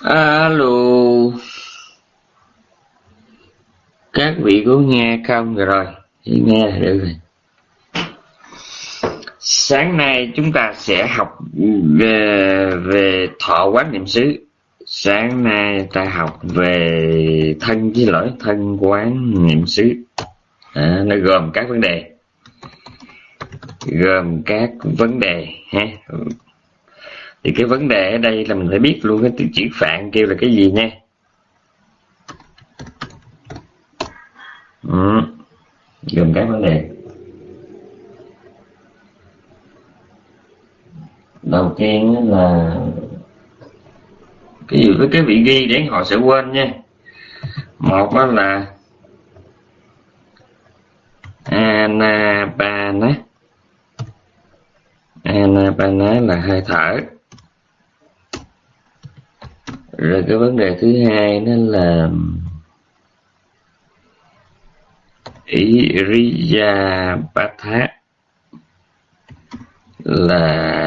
Alo. Các vị có nghe không? Rồi nghe là được rồi. Sáng nay chúng ta sẽ học về, về thọ quán niệm xứ. Sáng nay ta học về thân với lỗi thân quán niệm xứ. À, Nó gồm các vấn đề. Gồm các vấn đề ha thì cái vấn đề ở đây là mình phải biết luôn cái chữ phạn kêu là cái gì nha. Ừ. gồm các vấn đề. Đầu tiên là cái gì với cái vị ghi để họ sẽ quên nha. Một đó là anapana anapana là hơi thở rồi cái vấn đề thứ hai đó là um, iriya Iriyapatha là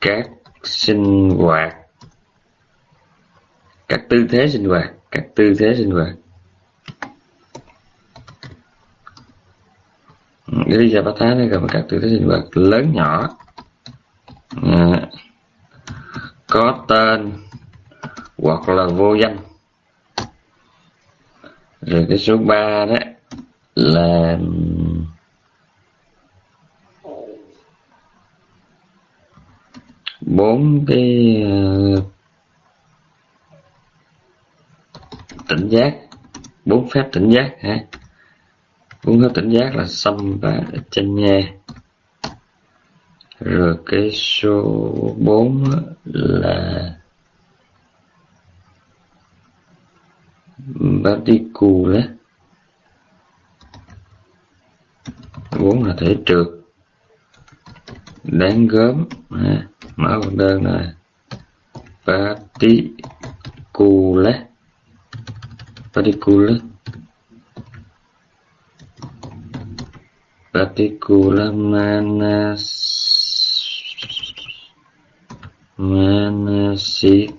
các sinh hoạt các tư thế sinh hoạt các tư thế sinh hoạt. Iriyapatha nó gồm các tư thế sinh hoạt lớn nhỏ. À, có tên hoặc là vô danh. Rồi cái số 3 đó là bốn cái ờ, tỉnh giác, bốn phép tỉnh giác ha bốn phép tỉnh giác là xâm và chân nha rồi cái số 4 là Particle bốn là thể trượt. Đáng gớm. À, mở con đơn là Particle Particle Particle manas Manasikara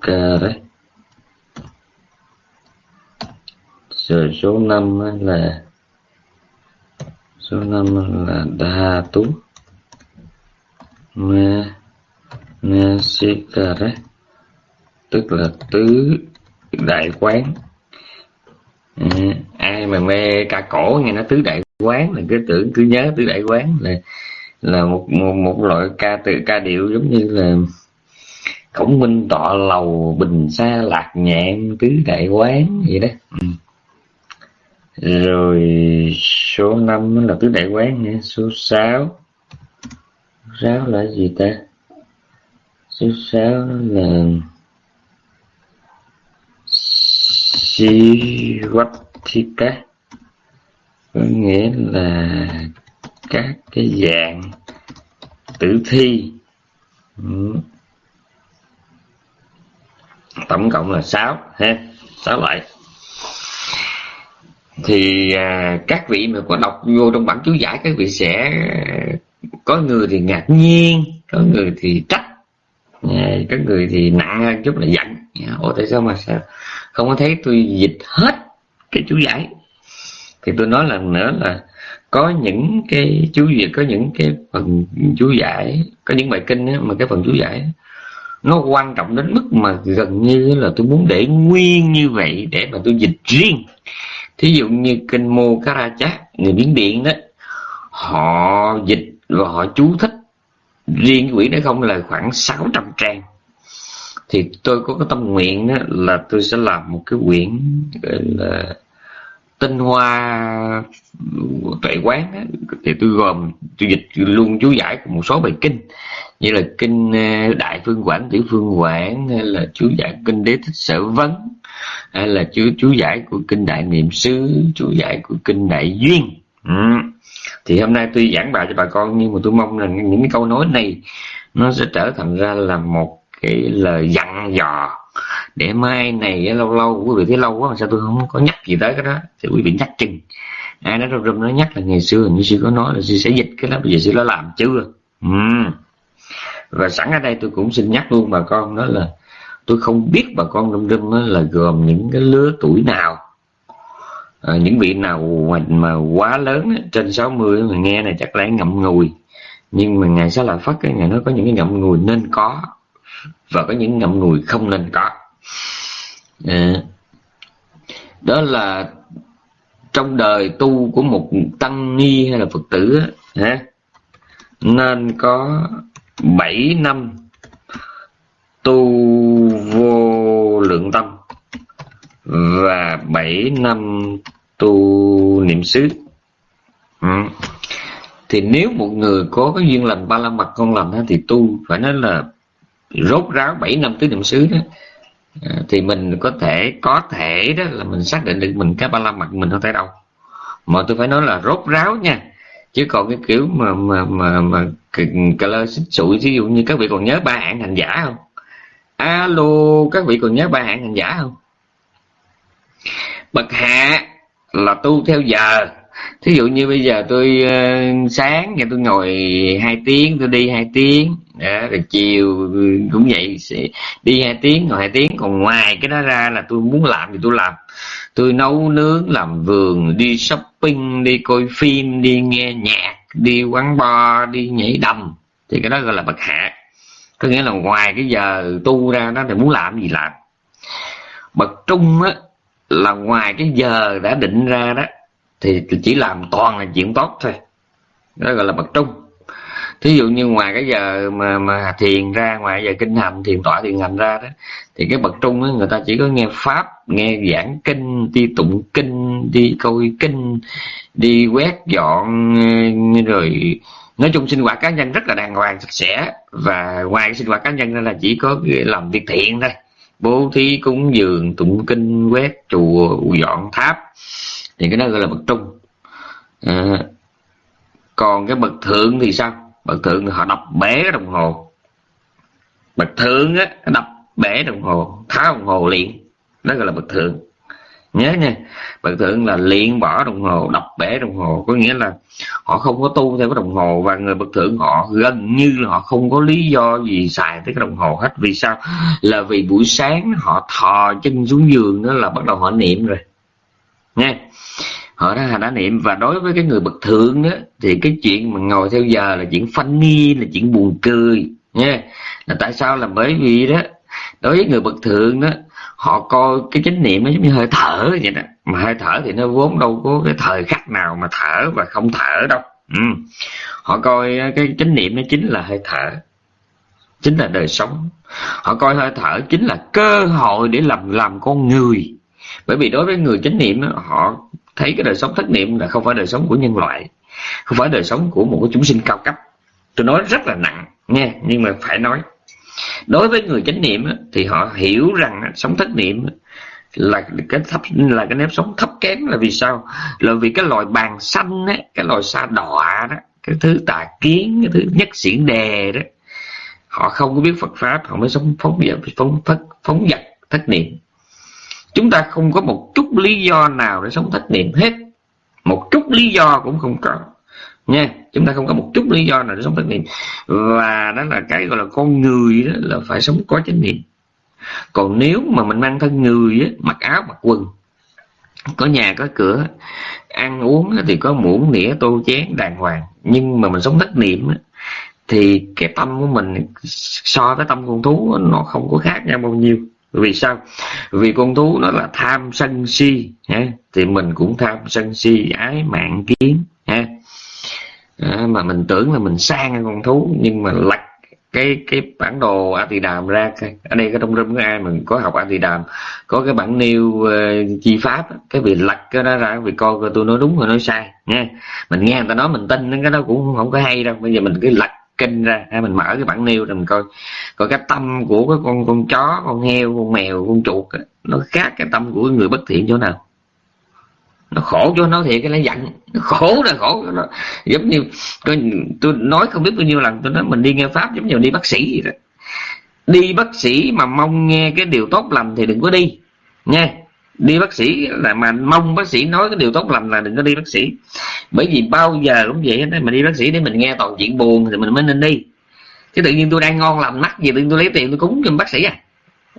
rồi số 5 là số 5 là đa tú Manasikara tức là tứ đại quán. À, ai mà mê ca cổ nghe nó tứ đại quán là cứ tưởng cứ nhớ tứ đại quán là là một một, một loại ca từ ca điệu giống như là khổng minh tọa lầu bình xa lạc nhạn tứ đại quán vậy đó. Ừ. rồi số 5 là tứ đại quán nha số 6 sáu là gì ta? Số 6 là Sivatika có nghĩa là các cái dạng tử thi. Ừ tổng cộng là 6 ha 6 loại. Thì à, các vị mà có đọc vô trong bản chú giải các vị sẽ có người thì ngạc nhiên có người thì trách à, có người thì nặng hơn chút là giận. À, ủa tại sao mà sao? Không có thấy tôi dịch hết cái chú giải. Thì tôi nói lần nữa là có những cái chú giải có những cái phần chú giải có những bài kinh á, mà cái phần chú giải nó quan trọng đến mức mà gần như là tôi muốn để nguyên như vậy để mà tôi dịch riêng. Thí dụ như kinh mô Karachak người biến điện đó, họ dịch và họ chú thích riêng quỹ đó không là khoảng 600 trang. Thì tôi có cái tâm nguyện đó là tôi sẽ làm một cái quyển, gọi là, tinh hoa tuệ quán đó. thì tôi gồm, tôi dịch luôn chú giải một số bài kinh như là kinh ờ, đại phương quảng, tiểu phương quảng, hay là chú giải kinh đế thích sở vấn, hay là chú chú giải của kinh đại niệm xứ, chú giải của kinh đại duyên. Ừ. thì hôm nay tôi giảng bài cho bà con, nhưng mà tôi mong là những cái câu nói này nó sẽ trở thành ra là một cái lời dặn dò để mai này lâu lâu, quý vị thấy lâu quá mà sao tôi không có nhắc gì tới cái đó, thì quý vị nhắc chừng. Ai nói rôm rôm nó nhắc là ngày xưa như sư có nói là sư sẽ dịch cái đó, bây giờ sư đã làm chưa? Ừ và sẵn ở đây tôi cũng xin nhắc luôn bà con đó là tôi không biết bà con đâm đâm là gồm những cái lứa tuổi nào. À, những vị nào mà, mà quá lớn trên 60 mà nghe này chắc lẽ ngậm ngùi. Nhưng mà ngày sẽ là phát cái ngày nó có những cái ngậm ngùi nên có và có những ngậm ngùi không nên có. À, đó là trong đời tu của một tăng ni hay là phật tử á, nên có 7 năm tu vô lượng tâm và 7 năm tu niệm xứ. Ừ. thì nếu một người có cái duyên lành ba la mật con lành thì tu phải nói là rốt ráo 7 năm tứ niệm xứ đó. À, thì mình có thể có thể đó là mình xác định được mình cái ba la mật mình không tới đâu. Mà tôi phải nói là rốt ráo nha chứ còn cái kiểu mà mà mà mà cà lơ xích sụi ví dụ như các vị còn nhớ ba hạng hành giả không? Alo các vị còn nhớ ba hạng hành giả không? Bậc hạ là tu theo giờ. Thí dụ như bây giờ tôi uh, sáng thì tôi ngồi hai tiếng tôi đi hai tiếng. Đó, rồi chiều cũng vậy đi hai tiếng ngồi hai tiếng. Còn ngoài cái đó ra là tôi muốn làm thì tôi làm tôi nấu nướng làm vườn, đi shopping, đi coi phim, đi nghe nhạc, đi quán bar, đi nhảy đầm. Thì cái đó gọi là bậc hạ. Có nghĩa là ngoài cái giờ tu ra đó thì muốn làm gì làm. Bậc trung á, là ngoài cái giờ đã định ra đó, thì chỉ làm toàn là chuyện tốt thôi. Đó gọi là bậc trung thí dụ như ngoài cái giờ mà mà thiền ra ngoài giờ kinh hành thiền tọa thiền hành ra đó thì cái bậc trung đó, người ta chỉ có nghe pháp nghe giảng kinh đi tụng kinh đi coi kinh đi quét dọn ờ, rồi nói chung sinh hoạt cá nhân rất là đàng hoàng sạch sẽ. Và ngoài cái sinh hoạt cá nhân ra là chỉ có làm việc thiện thôi. Bố thí cúng dường tụng kinh quét chùa dọn tháp. Thì cái đó gọi là bậc trung. À, còn cái bậc thượng thì sao? Bậc thượng họ đập bể đồng hồ. Bậc thượng á, đập bể đồng hồ, tháo đồng hồ liền. Đó gọi là bậc thượng. Nhớ nha, bậc thượng là liền bỏ đồng hồ, đập bể đồng hồ. Có nghĩa là họ không có tu theo cái đồng hồ và người bậc thượng họ gần như là họ không có lý do gì xài tới cái đồng hồ hết. Vì sao? Là vì buổi sáng họ thò chân xuống giường đó là bắt đầu họ niệm rồi. Nha họ đã đã niệm và đối với cái người bậc thượng đó thì cái chuyện mà ngồi theo giờ là chuyện funny là chuyện buồn cười, nha. Là tại sao? Là bởi vì đó, đối với người bậc thượng đó, họ coi cái chánh niệm nó giống như hơi thở vậy đó. Mà hơi thở thì nó vốn đâu có cái thời khắc nào mà thở và không thở đâu. Ừ. họ coi ờ, cái chánh niệm nó chính là hơi thở, chính là đời sống. Họ coi hơi thở chính là cơ hội để làm làm con người bởi vì đối với người chánh niệm họ thấy cái đời sống thất niệm là không phải đời sống của nhân loại không phải đời sống của một cái chúng sinh cao cấp. Tôi nói rất là nặng nha nhưng mà phải nói. Đối với người chánh niệm thì họ hiểu rằng sống thất niệm là cái thấp là cái nếp sống thấp kém là vì sao? Là vì cái loài bàn xanh ấy, cái loài sa đọa đó cái thứ tà kiến cái thứ nhất xiển đề đó họ không có biết Phật pháp họ mới sống phóng dật phóng phóng, phóng vật thất niệm chúng ta không có một chút lý do nào để sống thất niệm hết. Một chút lý do cũng không có. Nha chúng ta không có một chút lý do nào để sống thất niệm. Và đó là cái gọi là con người đó là phải sống có chánh niệm. Còn nếu mà mình mang thân người á, mặc áo mặc quần có nhà có cửa ăn uống thì có muỗng nĩa tô chén đàng hoàng. Nhưng mà mình sống thất niệm á, thì cái tâm của mình so với tâm con thú nó không có khác nhau bao nhiêu vì sao? Vì con thú nó là tham sân si ha? thì mình cũng tham sân si ái mạng kiến ha? À, mà mình tưởng là mình sang con thú nhưng mà lật cái cái bản đồ a tỳ đàm ra ở đây cái trong room có ai mình có học a tỳ đàm có cái bản nêu uh, chi pháp cái việc lật cái đó ra vì coi coi tôi nói đúng rồi nói sai nha mình nghe người ta nói mình tin cái đó cũng không có hay đâu. Bây giờ mình cứ lật kinh ra. Hay mình mở cái bản nêu rồi mình coi coi cái tâm của cái con con chó con heo con mèo con chuột nó khác cái tâm của người bất thiện chỗ nào. Nó khổ cho nó thiệt cái nó giận. Nó khổ là khổ cho nó giống như tôi, tôi nói không biết bao nhiêu lần tôi nói mình đi nghe pháp giống như đi bác sĩ vậy đó. Đi bác sĩ mà mong nghe cái điều tốt lành thì đừng có đi. Nha đi bác sĩ là mà mong bác sĩ nói cái điều tốt lành là đừng có đi bác sĩ. Bởi vì bao giờ cũng vậy đó mà đi bác sĩ để mình nghe toàn chuyện buồn thì mình mới nên đi. Chứ tự nhiên tôi đang ngon làm mắt gì tự nhiên tôi lấy tiền tôi cúng cho bác sĩ à?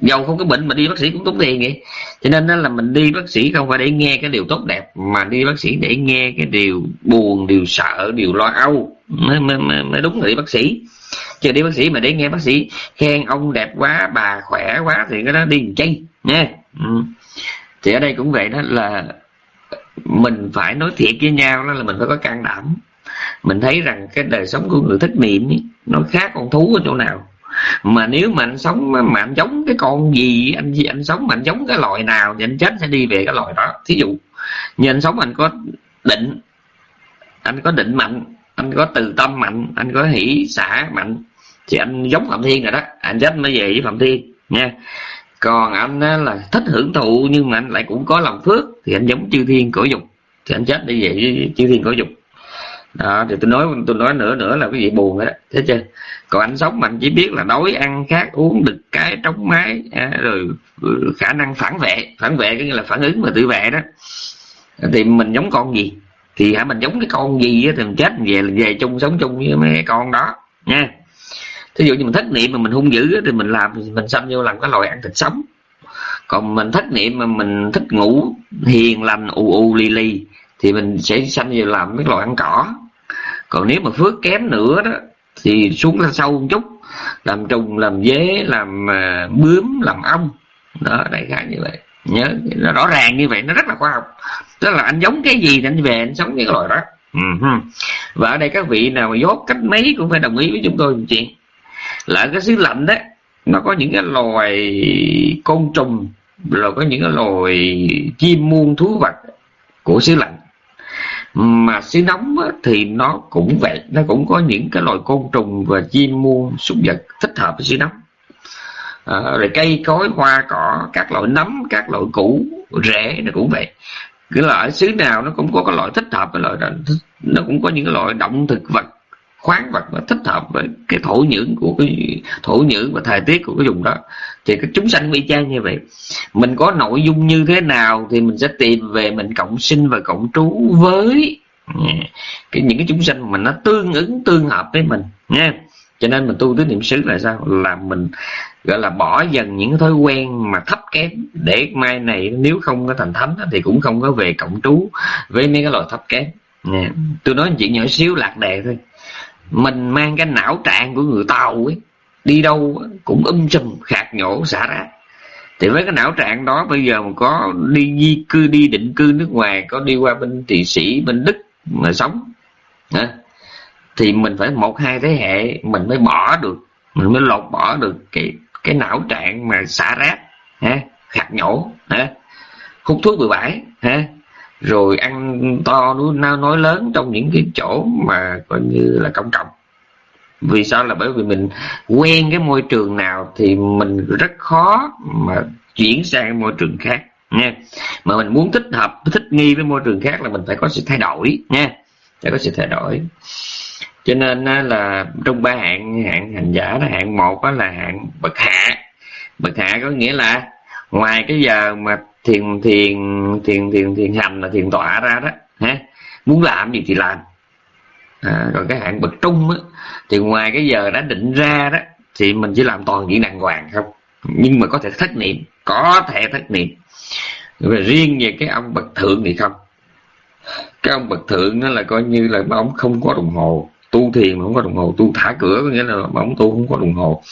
Dầu không có bệnh mà đi bác sĩ cũng tốn tiền vậy. Cho nên là mình đi bác sĩ không phải để nghe cái điều tốt đẹp mà đi bác sĩ để nghe cái điều buồn điều sợ điều lo âu. Mới, mới, mới, mới đúng là đi bác sĩ. Chứ đi bác sĩ mà để nghe bác sĩ khen ông đẹp quá bà khỏe quá thì cái đó đi chay nha ừ thì ở đây cũng vậy đó là mình phải nói thiệt với nhau đó là mình phải có can đảm. Mình thấy rằng cái đời sống của người thất niệm ấy, nó khác con thú ở chỗ nào. Mà nếu mà anh sống mà anh giống cái con gì anh gì anh sống mà anh giống cái loài nào thì anh chết sẽ đi về cái loài đó. Thí dụ như anh sống anh có định anh có định mạnh anh có từ tâm mạnh anh có hỷ xả mạnh thì anh giống phạm thiên rồi đó. Anh chết mới về với phạm thiên nha còn anh là thích hưởng thụ nhưng mà anh lại cũng có lòng phước. Thì anh giống chư thiên cổ dục. Thì anh chết đi về với chư thiên cổ dục. Đó thì tôi nói tôi nói nữa nữa là cái gì buồn đó. Thế chưa? Còn anh sống mình chỉ biết là đói ăn khát uống đực cái trống mái à, rồi ừ, khả năng phản vệ. Phản vệ có nghĩa là phản ứng và tự vệ đó. Thì mình giống con gì? Thì hả mình giống cái con gì á thì mình chết về về chung sống chung với mấy con đó nha thí dụ như mình thất niệm mà mình hung dữ thì mình làm mình xâm vô làm cái loài ăn thịt sống. Còn mình thất niệm mà mình thích ngủ hiền lành u u li li thì mình sẽ xâm vô làm cái loài ăn cỏ. Còn nếu mà phước kém nữa đó thì xuống ra sâu một chút làm trùng làm dế làm uh, bướm làm ong. Đó đại khái như vậy. Nhớ nó rõ ràng như vậy nó rất là khoa học. Tức là anh giống cái gì thì anh về anh sống cái loài đó. Ừ Và ở đây các vị nào mà dốt cách mấy cũng phải đồng ý với chúng tôi một chuyện là cái xứ lạnh đấy. Nó có những cái loài côn trùng rồi có những cái loài chim muôn thú vật của xứ lạnh. Mà xứ nóng á, thì nó cũng vậy. Nó cũng có những cái loài côn trùng và chim muôn súc vật thích hợp với xứ nóng. À, rồi cây cối hoa cỏ các loại nấm các loại củ rễ nó cũng vậy. Cái loại xứ nào nó cũng có cái loại thích hợp với loại đó. Nó cũng có những cái loại động thực vật khoáng vật mà thích hợp với cái thổ nhưỡng của cái thổ nhưỡng và thời tiết của cái vùng đó. Thì cái chúng sanh y chang như vậy. Mình có nội dung như thế nào thì mình sẽ tìm về mình cộng sinh và cộng trú với cái những cái chúng sanh mà nó tương ứng, tương hợp với mình, nha. Cho nên mình tu tứ niệm xứ là sao? Là mình, gọi là bỏ dần những cái thói quen mà thấp kém để mai này nếu không có thành thánh thì cũng không có về cộng trú với mấy cái loại thấp kém, nha. tôi nói chuyện nhỏ xíu lạc đề thôi mình mang cái não trạng của người tàu ấy, đi đâu cũng um sùm khạc nhổ, xả ra thì với cái não trạng đó, bây giờ mà có đi di cư, đi định cư nước ngoài, có đi qua bên thụy sĩ, bên đức mà sống, hả? thì mình phải một, hai thế hệ mình mới bỏ được, mình mới lột bỏ được cái cái não trạng mà xả rác ha khạc nhổ ha hút thuốc bừa bãi ha rồi ăn to nói, nói lớn trong những cái chỗ mà coi như là công cộng. Vì sao là bởi vì mình quen cái môi trường nào thì mình rất khó mà chuyển sang môi trường khác nha. Mà mình muốn thích hợp thích nghi với môi trường khác là mình phải có sự thay đổi nha. Phải có sự thay đổi. Cho nên là trong ba hạng hạng hành giả đó hạng một đó là hạng bậc hạ. Bậc hạ có nghĩa là ngoài cái giờ mà thiền thiền thiền thiền thiền hành là thiền tọa ra đó ha muốn làm gì thì làm. À, còn cái hạng bậc trung á thì ngoài cái giờ đã định ra đó thì mình chỉ làm toàn diện đàng hoàng không? Nhưng mà có thể thất niệm có thể thất niệm. Và riêng về cái ông bậc thượng thì không? Cái ông bậc thượng nó là coi như là ông không có đồng hồ. Tu thiền mà không có đồng hồ tu thả cửa có nghĩa là ông tu không có đồng hồ.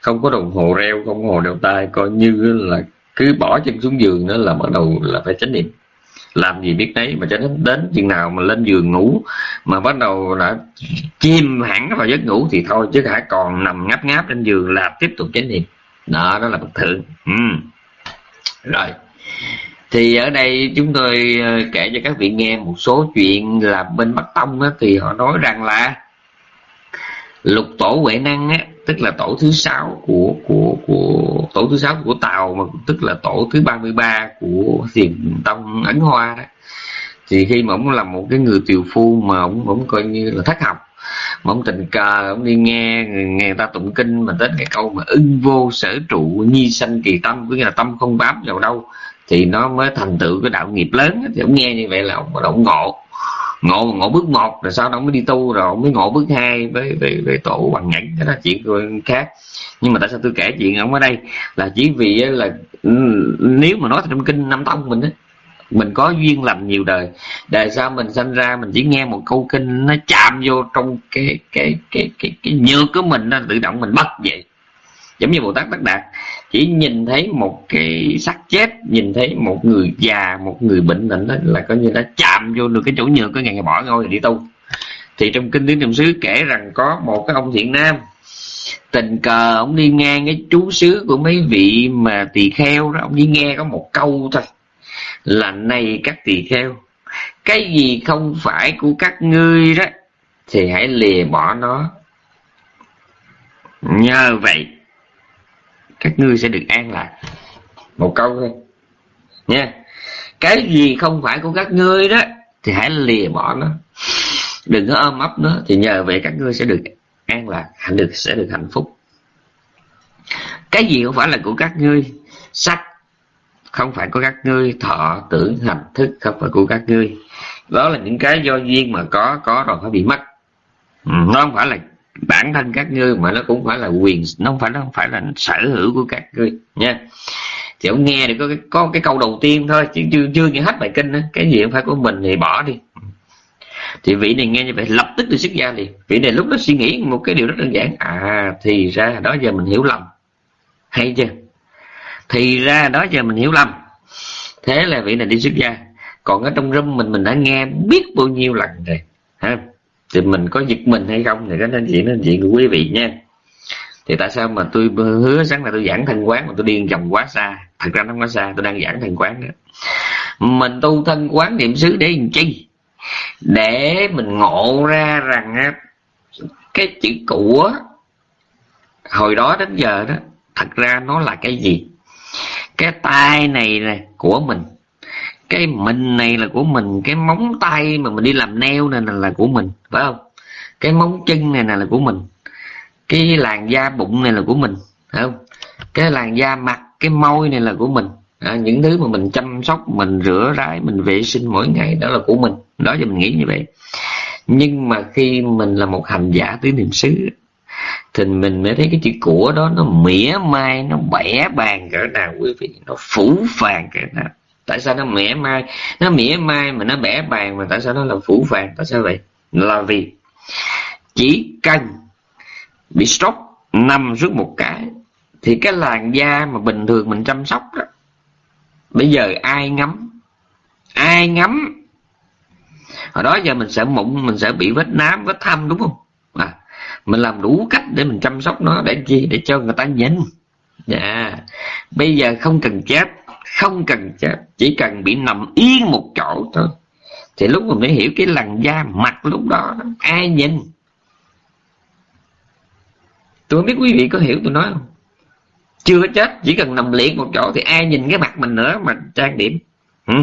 Không có đồng hồ reo không có đồng hồ đeo tay coi như là cứ bỏ chân xuống giường đó là bắt đầu là phải chánh niệm. Làm gì biết đấy mà cho đến đến chừng nào mà lên giường ngủ mà bắt đầu đã chim hẳn vào giấc ngủ thì thôi chứ hãy còn nằm ngáp ngáp trên giường là tiếp tục chánh niệm. Đó đó là bậc thượng. Ừ. rồi. Thì ở đây chúng tôi ờ, kể cho các vị nghe một số chuyện là bên bắc tông á, thì họ nói rằng là lục tổ huệ năng á tức là tổ thứ sáu của của của, tổ thứ sáu của tàu mà tức là tổ thứ 33 của thiền tông ấn hoa đó. Thì khi mà ông là một cái người tiều phu mà ông ông coi như là thất học, mà ông tình cờ, ông đi nghe nghe ta tụng kinh mà đến cái câu mà ưng vô sở trụ nhi sanh kỳ tâm, có nghĩa là tâm không bám vào đâu, thì nó mới thành tựu cái đạo nghiệp lớn thì ông nghe như vậy là ông bắt đầu ngộ ngộ ngộ bước một rồi sau đó mới đi tu rồi mới ngộ bước hai với về về tổ bằng nhẫn. Cái đó chuyện khác. Nhưng mà tại sao tôi kể chuyện ông ở đây? Là chỉ vì là ừ, nếu mà nói trong kinh năm tông mình á, mình có duyên lành nhiều đời. Đời sau mình sinh ra mình chỉ nghe một câu kinh nó chạm vô trong cái cái cái cái cái nhược của mình, nó tự động mình bắt vậy giống như bồ tát tất đạt. Chỉ nhìn thấy một cái xác chết, nhìn thấy một người già, một người bệnh nặng đó là coi như đã chạm vô được cái chỗ nhược cái ngày ngày bỏ ngôi đi tu. Thì trong kinh tiếng niệm xứ kể rằng có một cái ông thiện nam, tình cờ ông đi ngang cái chú xứ của mấy vị mà tỳ kheo đó, ông đi nghe có một câu thôi, là này các tỳ kheo, cái gì không phải của các ngươi đó, thì hãy lìa bỏ nó. Nhờ vậy các ngươi sẽ được an lạc. Một câu thôi. Nha. Cái gì không phải của các ngươi đó, thì hãy lìa bỏ nó. Đừng có ôm ấp nó, thì nhờ vậy các ngươi sẽ được an lạc, hạnh được, sẽ được hạnh phúc. Cái gì không phải là của các ngươi? Sắc không phải của các ngươi, thọ, tưởng, hành, thức không phải của các ngươi. Đó là những cái do duyên mà có có rồi phải bị mất. Ừ, nó không phải là bản thân các ngươi mà nó cũng phải là quyền, nó không phải, nó không phải là sở hữu của các ngươi, nha. Thì ông nghe được có cái có cái câu đầu tiên thôi, chứ chưa chưa nghe hết bài kinh đó. cái gì không phải của mình thì bỏ đi. Thì vị này nghe như vậy, lập tức đi xuất gia liền. Vị này lúc đó suy nghĩ một cái điều rất đơn giản. À thì ra đó giờ mình hiểu lầm. Hay chưa? Thì ra đó giờ mình hiểu lầm. Thế là vị này đi xuất gia. Còn ở trong râm mình mình đã nghe biết bao nhiêu lần rồi. Ha? Thì mình có giật mình hay không thì cái nên chuyện nên chuyện của quý vị nha. Thì tại sao mà tôi hứa sáng là tôi giảng thân quán mà tôi điên vòng quá xa? Thật ra nó quá xa, tôi đang giảng thân quán đó. Mình tu thân quán niệm xứ để làm chi? Để mình ngộ ra rằng cái chữ của hồi đó đến giờ đó, thật ra nó là cái gì? Cái tay này nè của mình cái mình này là của mình cái móng tay mà mình đi làm neo này là của mình phải không? Cái móng chân này là của mình. Cái làn da bụng này là của mình phải không? Cái làn da mặt cái môi này là của mình. À, những thứ mà mình chăm sóc mình rửa rái mình vệ sinh mỗi ngày đó là của mình. Đó giờ mình nghĩ như vậy. Nhưng mà khi mình là một hành giả tứ niệm xứ thì mình mới thấy cái chữ của đó nó mỉa mai nó bẻ bàn cỡ nào quý vị. Nó phủ phàng cỡ nào tại sao nó mỉa mai? Nó mỉa mai mà nó bẻ bàn mà tại sao nó là phủ vàng? Tại sao vậy? Là vì chỉ cần bị stroke nằm suốt một cái thì cái làn da mà bình thường mình chăm sóc đó bây giờ ai ngắm? Ai ngắm? Hồi đó giờ mình sẽ mụn mình sẽ bị vết nám vết thâm đúng không? À, mình làm đủ cách để mình chăm sóc nó để chi? Để cho người ta nhìn. Dạ. Bây giờ không cần chết không cần chết chỉ cần bị nằm yên một chỗ thôi. Thì lúc mình mới hiểu cái làn da mặt lúc đó ai nhìn? Tôi không biết quý vị có hiểu tôi nói không? Chưa chết chỉ cần nằm liệt một chỗ thì ai nhìn cái mặt mình nữa mà trang điểm? Ừ.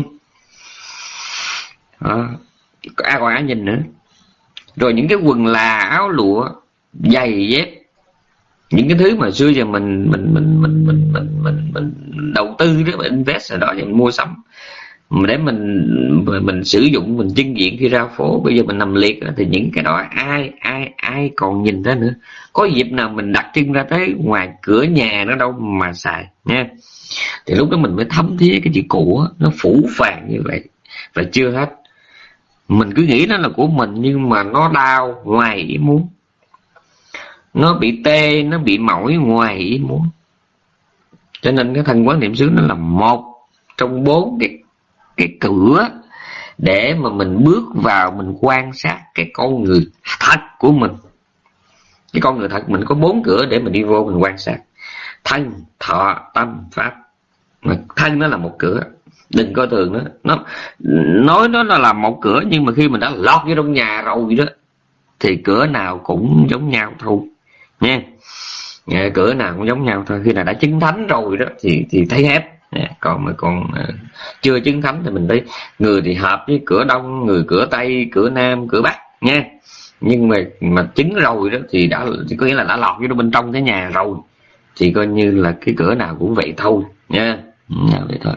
à, ai còn ai nhìn nữa? Rồi những cái quần là áo lụa giày dép những cái thứ mà xưa giờ mình mình mình mình mình mình mình, mình đầu tư đó mình invest ở đó mình mua sắm. Để mình mình sử dụng mình trưng diện khi ra phố bây giờ mình nằm liệt thì những cái đó ai ai ai còn nhìn thấy nữa. Có dịp nào mình đặt chân ra tới ngoài cửa nhà nó đâu mà xài nha. Thì lúc đó mình mới thấm thía cái chữ của nó phủ phàng như vậy và chưa hết. Mình cứ nghĩ nó là của mình nhưng mà nó đau ngoài ý muốn nó bị tê, nó bị mỏi ngoài ý muốn. Cho nên cái thân quán niệm xứ nó là một trong bốn cái cái cửa để mà mình bước vào, mình quan sát cái con người thật của mình. Cái con người thật, mình có bốn cửa để mình đi vô mình quan sát. Thân, thọ, tâm, pháp. Mà thân nó là một cửa. Đừng coi thường nó. Nó, nói nó là một cửa, nhưng mà khi mình đã lọt vô trong nhà rồi đó, thì cửa nào cũng giống nhau thôi nha. Cửa nào cũng giống nhau thôi. Khi nào đã chứng thánh rồi đó, thì thì thấy hết còn mà còn ờ, chưa chứng thánh thì mình thấy người thì hợp với cửa đông, người cửa tây, cửa nam, cửa bắc. Nha. Nhưng mà mà chứng rồi đó thì đã, thì có nghĩa là đã lọt vô bên trong cái nhà rồi. Thì coi như là cái cửa nào cũng vậy thôi. Nha. Vậy thôi.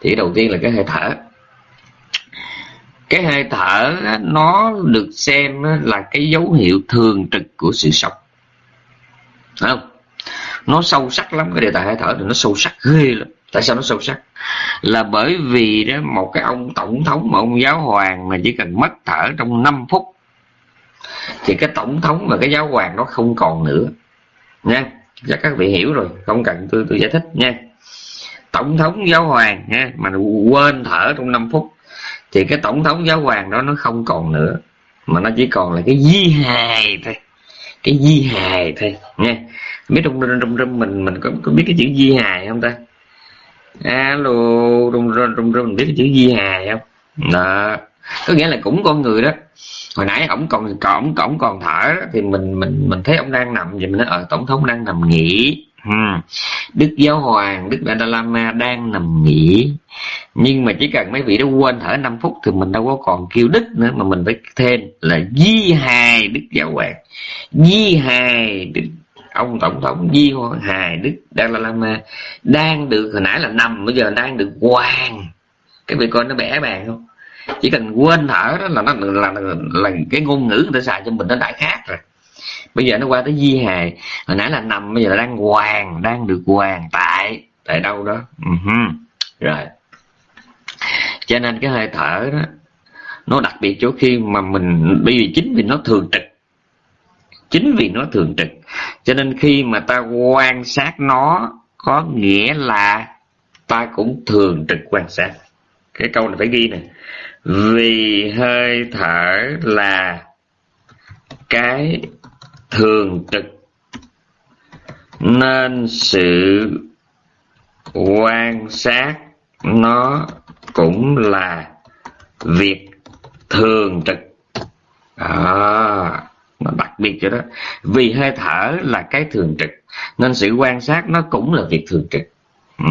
Thì đầu tiên là cái hơi thở. Cái hơi thở nó được xem là cái dấu hiệu thường trực của sự sống. Không? Nó sâu sắc lắm, cái đề tài hơi thở thì nó sâu sắc ghê lắm. Tại sao nó sâu sắc? Là bởi vì đó, một cái ông tổng thống mà ông giáo hoàng mà chỉ cần mất thở trong 5 phút, thì cái tổng thống và cái giáo hoàng nó không còn nữa. Nha, chắc các vị hiểu rồi, không cần tôi tôi giải thích nha. Tổng thống giáo hoàng, nha, mà quên thở trong 5 phút, thì cái tổng thống giáo hoàng đó nó không còn nữa, mà nó chỉ còn là cái di hài thôi cái di hài thôi nha. Biết trong trong trong mình mình có, có biết cái chữ di hài không ta? Alo trong trong trong mình biết cái chữ di hài không? Đó. Có nghĩa là cũng con người đó. Hồi nãy ổng còn còn ổng còn thở đó, thì mình mình mình thấy ông đang nằm vậy mình nói ở tổng thống đang nằm nghỉ ha. đức giáo hoàng đức dalai lama đang nằm nghỉ. Nhưng mà chỉ cần mấy vị đó quên thở 5 phút thì mình đâu có còn kêu đức nữa mà mình phải thêm là di hài đức giáo hoàng. Di hài đức ông tổng thống di hài đức dalai lama đang được hồi nãy là nằm bây giờ đang được hoàng. Cái vị coi nó bẻ bàn không? Chỉ cần quên thở đó là nó là, là, là cái ngôn ngữ người ta xài cho mình nó đã khác rồi bây giờ nó qua tới di hài hồi nãy là nằm, bây giờ là đang hoàng, đang được hoàng tại tại đâu đó. Uh-huh. rồi. Cho nên cái hơi thở đó, nó đặc biệt chỗ khi mà mình, bởi vì chính vì nó thường trực. Chính vì nó thường trực. Cho nên khi mà ta quan sát nó, có nghĩa là ta cũng thường trực quan sát. Cái câu này phải ghi nè. Vì hơi thở là cái thường trực. Nên sự quan sát nó cũng là việc thường trực. À, nó đặc biệt cho đó. Vì hơi thở là cái thường trực nên sự quan sát nó cũng là việc thường trực. Ừ,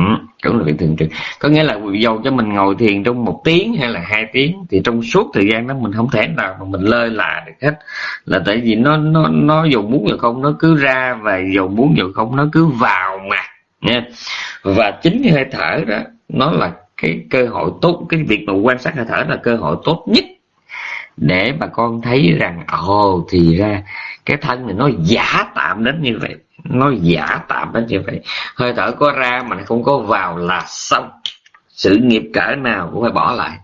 cũng là việc thường trực. Có nghĩa là dầu cho mình ngồi thiền trong một tiếng hay là hai tiếng thì trong suốt thời gian đó mình không thể nào mà mình lơi là được hết. Là tại vì nó nó nó dù muốn rồi không nó cứ ra và dầu muốn rồi không nó cứ vào mà nha và chính cái hơi thở đó nó là cái cơ hội tốt cái việc mà quan sát hơi thở là cơ hội tốt nhất để bà con thấy rằng ồ thì ra cái thân này nó giả tạm đến như vậy nó giả tạm đến như vậy. Hơi thở có ra mà không có vào là xong. Sự nghiệp cỡ nào cũng phải bỏ lại.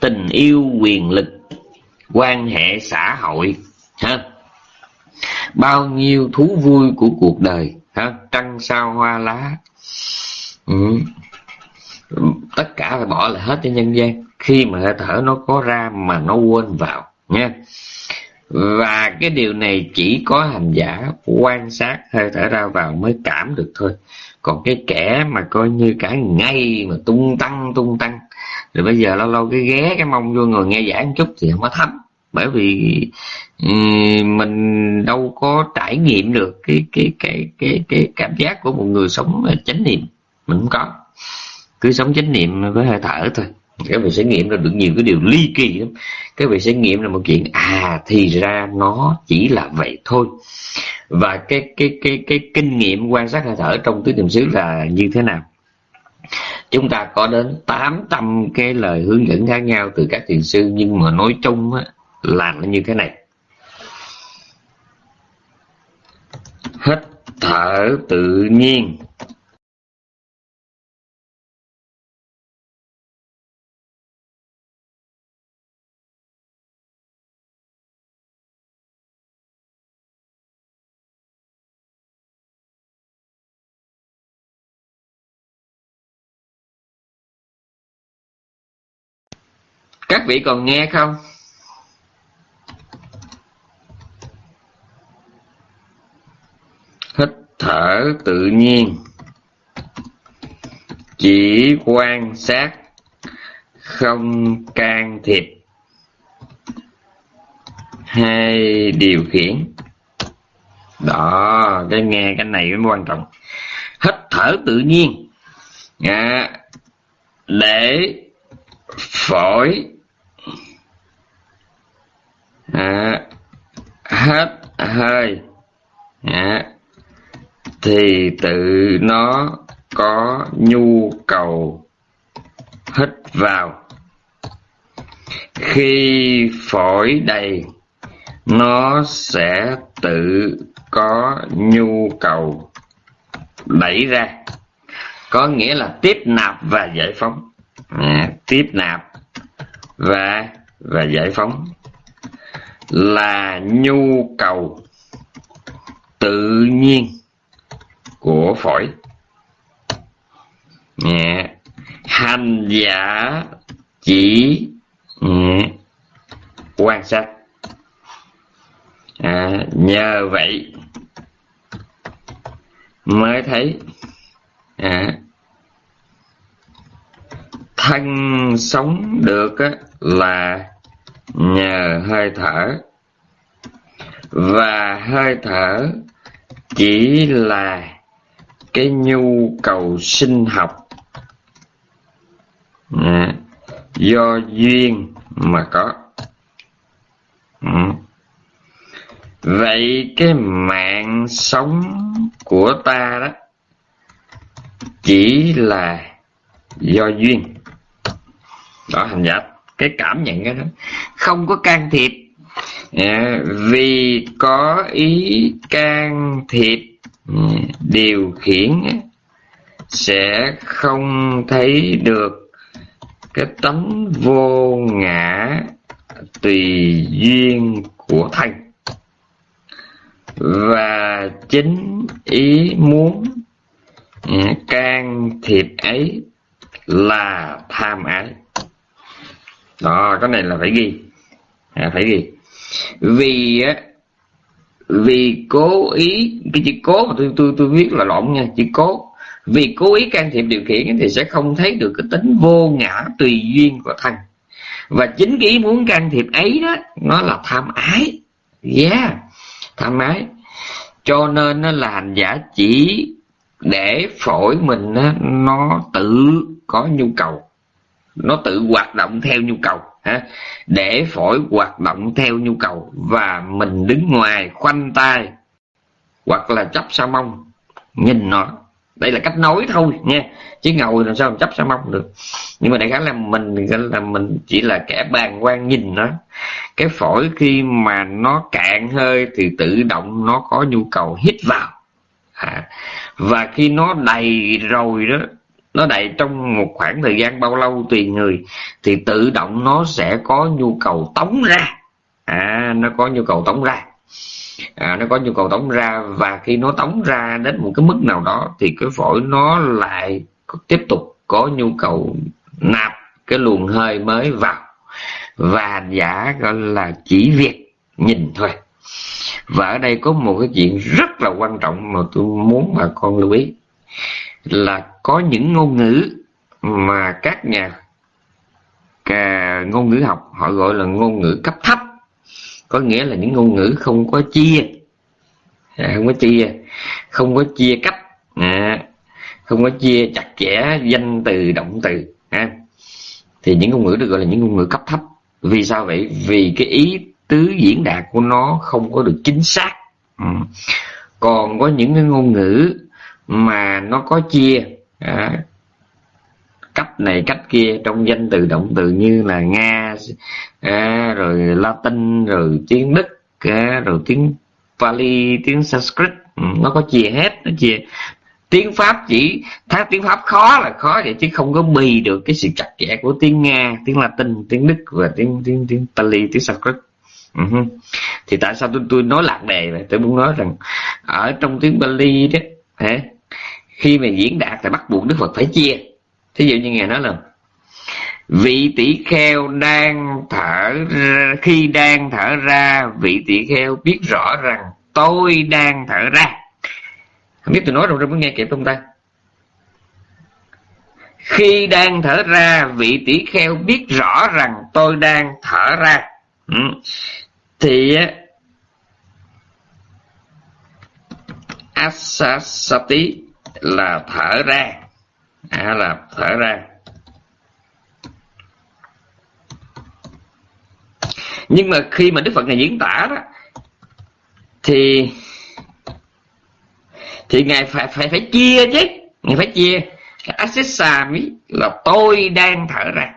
Tình yêu quyền lực, quan hệ xã hội, ha? Bao nhiêu thú vui của cuộc đời, ha? Trăng sao hoa lá. Ừ. tất cả phải bỏ lại hết cho nhân gian. Khi mà hơi thở nó có ra mà nó quên vào, nha và cái điều này chỉ có hành giả quan sát hơi thở ra vào mới cảm được thôi. Còn cái kẻ mà coi như cả ngày mà tung tăng tung tăng, rồi bây giờ lâu lâu cái ghé cái mông vô ngồi nghe giảng chút thì không có thấm. Bởi vì mình đâu có trải nghiệm được cái cái cái cái cái cảm giác của một người sống chánh niệm. Mình không có. Cứ sống chánh niệm với hơi thở thôi các vị sẽ nghiệm ra được nhiều cái điều ly kỳ lắm. Các vị sẽ nghiệm là một chuyện à thì ra nó chỉ là vậy thôi. Và cái cái cái cái kinh nghiệm quan sát hơi thở trong tứ niệm xứ là như thế nào? Chúng ta có đến 800 cái lời hướng dẫn khác nhau từ các thiền sư nhưng mà nói chung á, là nó như thế này. Hít thở tự nhiên. Các vị còn nghe không? Hít thở tự nhiên. Chỉ quan sát không can thiệp. Hay điều khiển. Đó cái nghe cái này mới quan trọng. Hít thở tự nhiên. À, để phổi à, hết. Hơi. À, thì tự nó có nhu cầu. Hít vào. Khi phổi đầy nó sẽ tự có nhu cầu. Đẩy ra. Có nghĩa là tiếp nạp và giải phóng. À, tiếp nạp và và giải phóng là nhu cầu tự nhiên của phổi. Nhẹ. Hành giả chỉ nhẹ. Quan sát. À, nhờ vậy mới thấy à, thân sống được á, là nhờ hơi thở. Và hơi thở chỉ là cái nhu cầu sinh học. À, do duyên mà có. Ừ. vậy cái mạng sống của ta đó chỉ là do duyên. Đó hành giả cái cảm nhận cái đó. Không có can thiệp. Dạ, vì có ý can thiệp ừ, điều khiển sẽ không thấy được cái tánh vô ngã tùy duyên của thành và chính ý muốn ừ, can thiệp ấy là tham ái đó cái này là phải ghi. À, phải ghi. Vì á vì cố ý cái chữ cố mà tôi tôi tôi viết là lộn nha chữ cố. Vì cố ý can thiệp điều khiển thì sẽ không thấy được cái tính vô ngã tùy duyên của thân. Và chính cái ý muốn can thiệp ấy đó nó là tham ái. Yeah tham ái. Cho nên nó là hành giả chỉ để phổi mình nó, nó tự có nhu cầu nó tự hoạt động theo nhu cầu ha? Để phổi hoạt động theo nhu cầu và mình đứng ngoài khoanh tay hoặc là chấp sa mông nhìn nó. Đây là cách nói thôi nha. Chứ ngồi làm sao mà chấp sa mông được? Nhưng mà đại khái là mình là mình chỉ là kẻ bàn quan nhìn nó. Cái phổi khi mà nó cạn hơi thì tự động nó có nhu cầu hít vào. À, và khi nó đầy rồi đó nó đầy trong một khoảng thời gian bao lâu tùy người thì tự động nó sẽ có nhu cầu tống ra. À nó có nhu cầu tống ra. À, nó có nhu cầu tống ra và khi nó tống ra đến một cái mức nào đó thì cái phổi nó lại tiếp tục có nhu cầu nạp cái luồng hơi mới vào. Và giả gọi là chỉ việc nhìn thôi. Và ở đây có một cái chuyện rất là quan trọng mà tôi muốn bà con lưu ý là có những ngôn ngữ mà các nhà cả ngôn ngữ học họ gọi là ngôn ngữ cấp thấp có nghĩa là những ngôn ngữ không có chia à, không có chia không có chia cách à, không có chia chặt chẽ danh từ động từ à. thì những ngôn ngữ được gọi là những ngôn ngữ cấp thấp vì sao vậy vì cái ý tứ diễn đạt của nó không có được chính xác ừ. còn có những cái ngôn ngữ mà nó có chia à, cách này cách kia trong danh từ động từ như là nga à, rồi latin rồi tiếng đức à, rồi tiếng pali tiếng sanskrit. Ừ, nó có chia hết nó chia. Tiếng pháp chỉ thấy tiếng pháp khó là khó vậy chứ không có bì được cái sự chặt chẽ của tiếng nga tiếng latin tiếng đức và tiếng tiếng tiếng pali tiếng sanskrit. Uh-huh. thì tại sao tôi tôi nói lạc đề vậy? Tôi muốn nói rằng ở trong tiếng Bali đó hả khi mà diễn đạt thì bắt buộc Đức Phật phải chia. Thí dụ như ngài nói là vị tỷ kheo đang thở ra, khi đang thở ra vị tỷ kheo biết rõ rằng tôi đang thở ra. Không biết tôi nói rồi muốn nghe kịp không ta? Khi đang thở ra vị tỷ kheo biết rõ rằng tôi đang thở ra. Ừ. thì asasati là thở ra. À, là thở ra. Nhưng mà khi mà đức phật này diễn tả đó thì thì ngài phải phải phải chia chứ. Ngài phải chia. Asisami là tôi đang thở ra.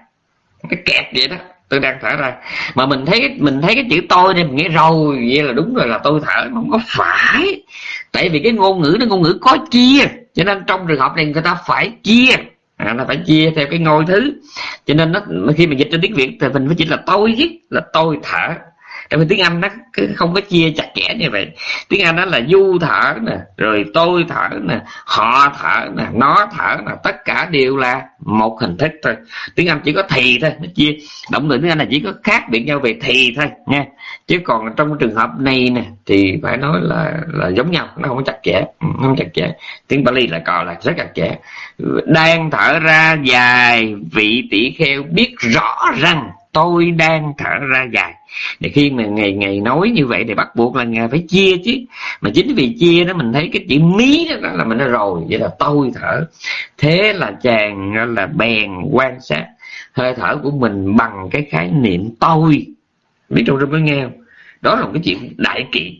Cái kẹt vậy đó tôi đang thở ra. Mà mình thấy mình thấy cái chữ tôi này mình nghe rồi vậy là đúng rồi là tôi thở không có phải. Tại vì cái ngôn ngữ nó ngôn ngữ có chia cho nên trong trường hợp này người ta phải chia. À, là phải chia theo cái ngôi thứ. Cho nên nó khi mà dịch trên tiếng việt thì mình phải chỉ là tôi chứ là tôi thở. Tại vì tiếng anh nó không có chia chặt chẽ như vậy. Tiếng anh nó là du thở nè rồi tôi thở nè họ thở nè nó thở nè tất cả đều là một hình thức thôi. Tiếng anh chỉ có thì thôi nó chia. Động từ tiếng anh là chỉ có khác biệt nhau về thì thôi nha chứ còn trong trường hợp này nè, thì phải nói là là giống nhau, nó không chặt chẽ ừ, không chặt chẽ. Tiếng Bali là còn là rất chặt chẽ. Đang thở ra dài, vị tỷ kheo biết rõ rằng tôi đang thở ra dài. Để khi mà ngày ngày nói như vậy thì bắt buộc là ngài phải chia chứ. Mà chính vì chia đó mình thấy cái chữ mí đó là mình nói rồi, vậy là tôi thở. Thế là chàng là bèn quan sát hơi thở của mình bằng cái khái niệm tôi biết trong mới nghe không? Đó là một cái chuyện đại kiện,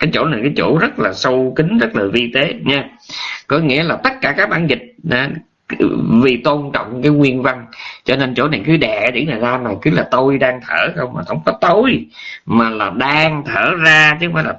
cái chỗ này cái chỗ rất là sâu kín rất là vi tế nha. Có nghĩa là tất cả các bản dịch vì tôn trọng cái nguyên văn cho nên chỗ này cứ đẻ điển này ra mà cứ là tôi đang thở không mà không có tôi mà là đang thở ra chứ không phải là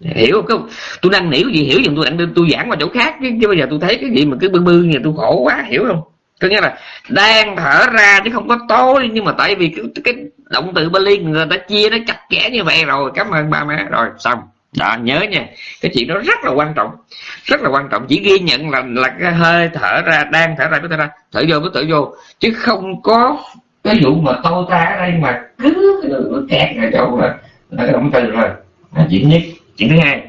hiểu không? Tôi đang hiểu gì hiểu dùm tôi đang tôi giảng qua chỗ khác chứ, chứ bây giờ tôi thấy cái gì mà cứ bư bư như tôi khổ quá hiểu không? Có nghĩa là đang thở ra chứ không có tối nhưng mà tại vì cái, cái động từ Bali người ta chia nó chặt chẽ như vậy rồi. Cảm ơn ba má. Rồi xong. Đó nhớ nha. Cái chuyện đó rất là quan trọng. Rất là quan trọng. Chỉ ghi nhận là là cái hơi thở ra đang thở ra có thể ra. Thở vô có thở vô. Chứ không có cái vụ mà tôi ta ở đây mà cứ kẹt ở chỗ là, là cái động từ rồi. Là chuyện nhất. Chuyện thứ hai.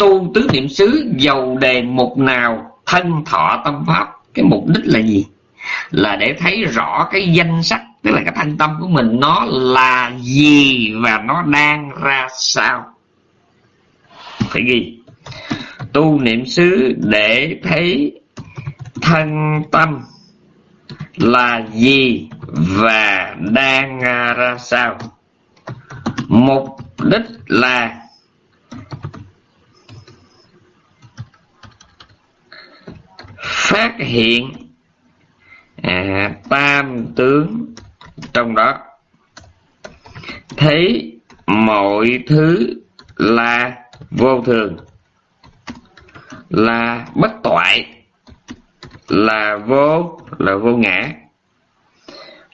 Tu tứ niệm xứ dầu đề mục nào thân thọ tâm pháp. Cái mục đích là gì? Là để thấy rõ cái danh sách, tức là cái thanh tâm của mình, nó là gì và nó đang ra sao. Phải ghi. Tu niệm xứ để thấy thân tâm là gì và đang à, ra sao. Mục đích là phát hiện à, tam tướng trong đó. Thấy mọi thứ là vô thường là bất toại là vô là vô ngã.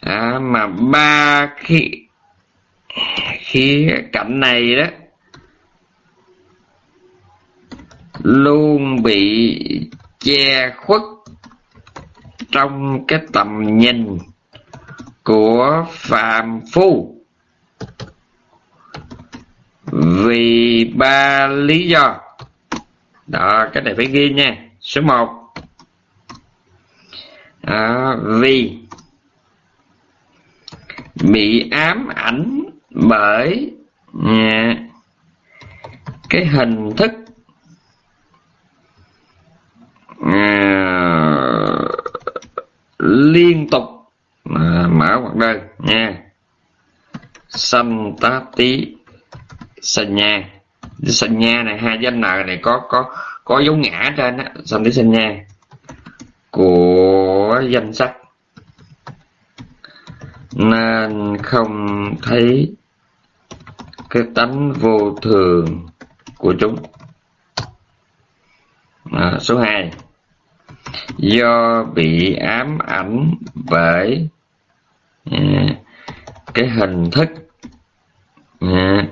À, mà ba khi khi cảnh này đó luôn bị che khuất trong cái tầm nhìn của phàm phu. Vì ba lý do. Đó cái này phải ghi nha. Số một. À, vì bị ám ảnh bởi à, cái hình thức à, liên tục à, mở hoặc đơn nha. Sanh tá tí sanh nha. Sanh nha này hai danh nợ này có có có dấu ngã trên á. Sanh tí sanh nha. Của danh sách. Nên không thấy cái tánh vô thường của chúng. À, số 2 do bị ám ảnh bởi à, cái hình thức à,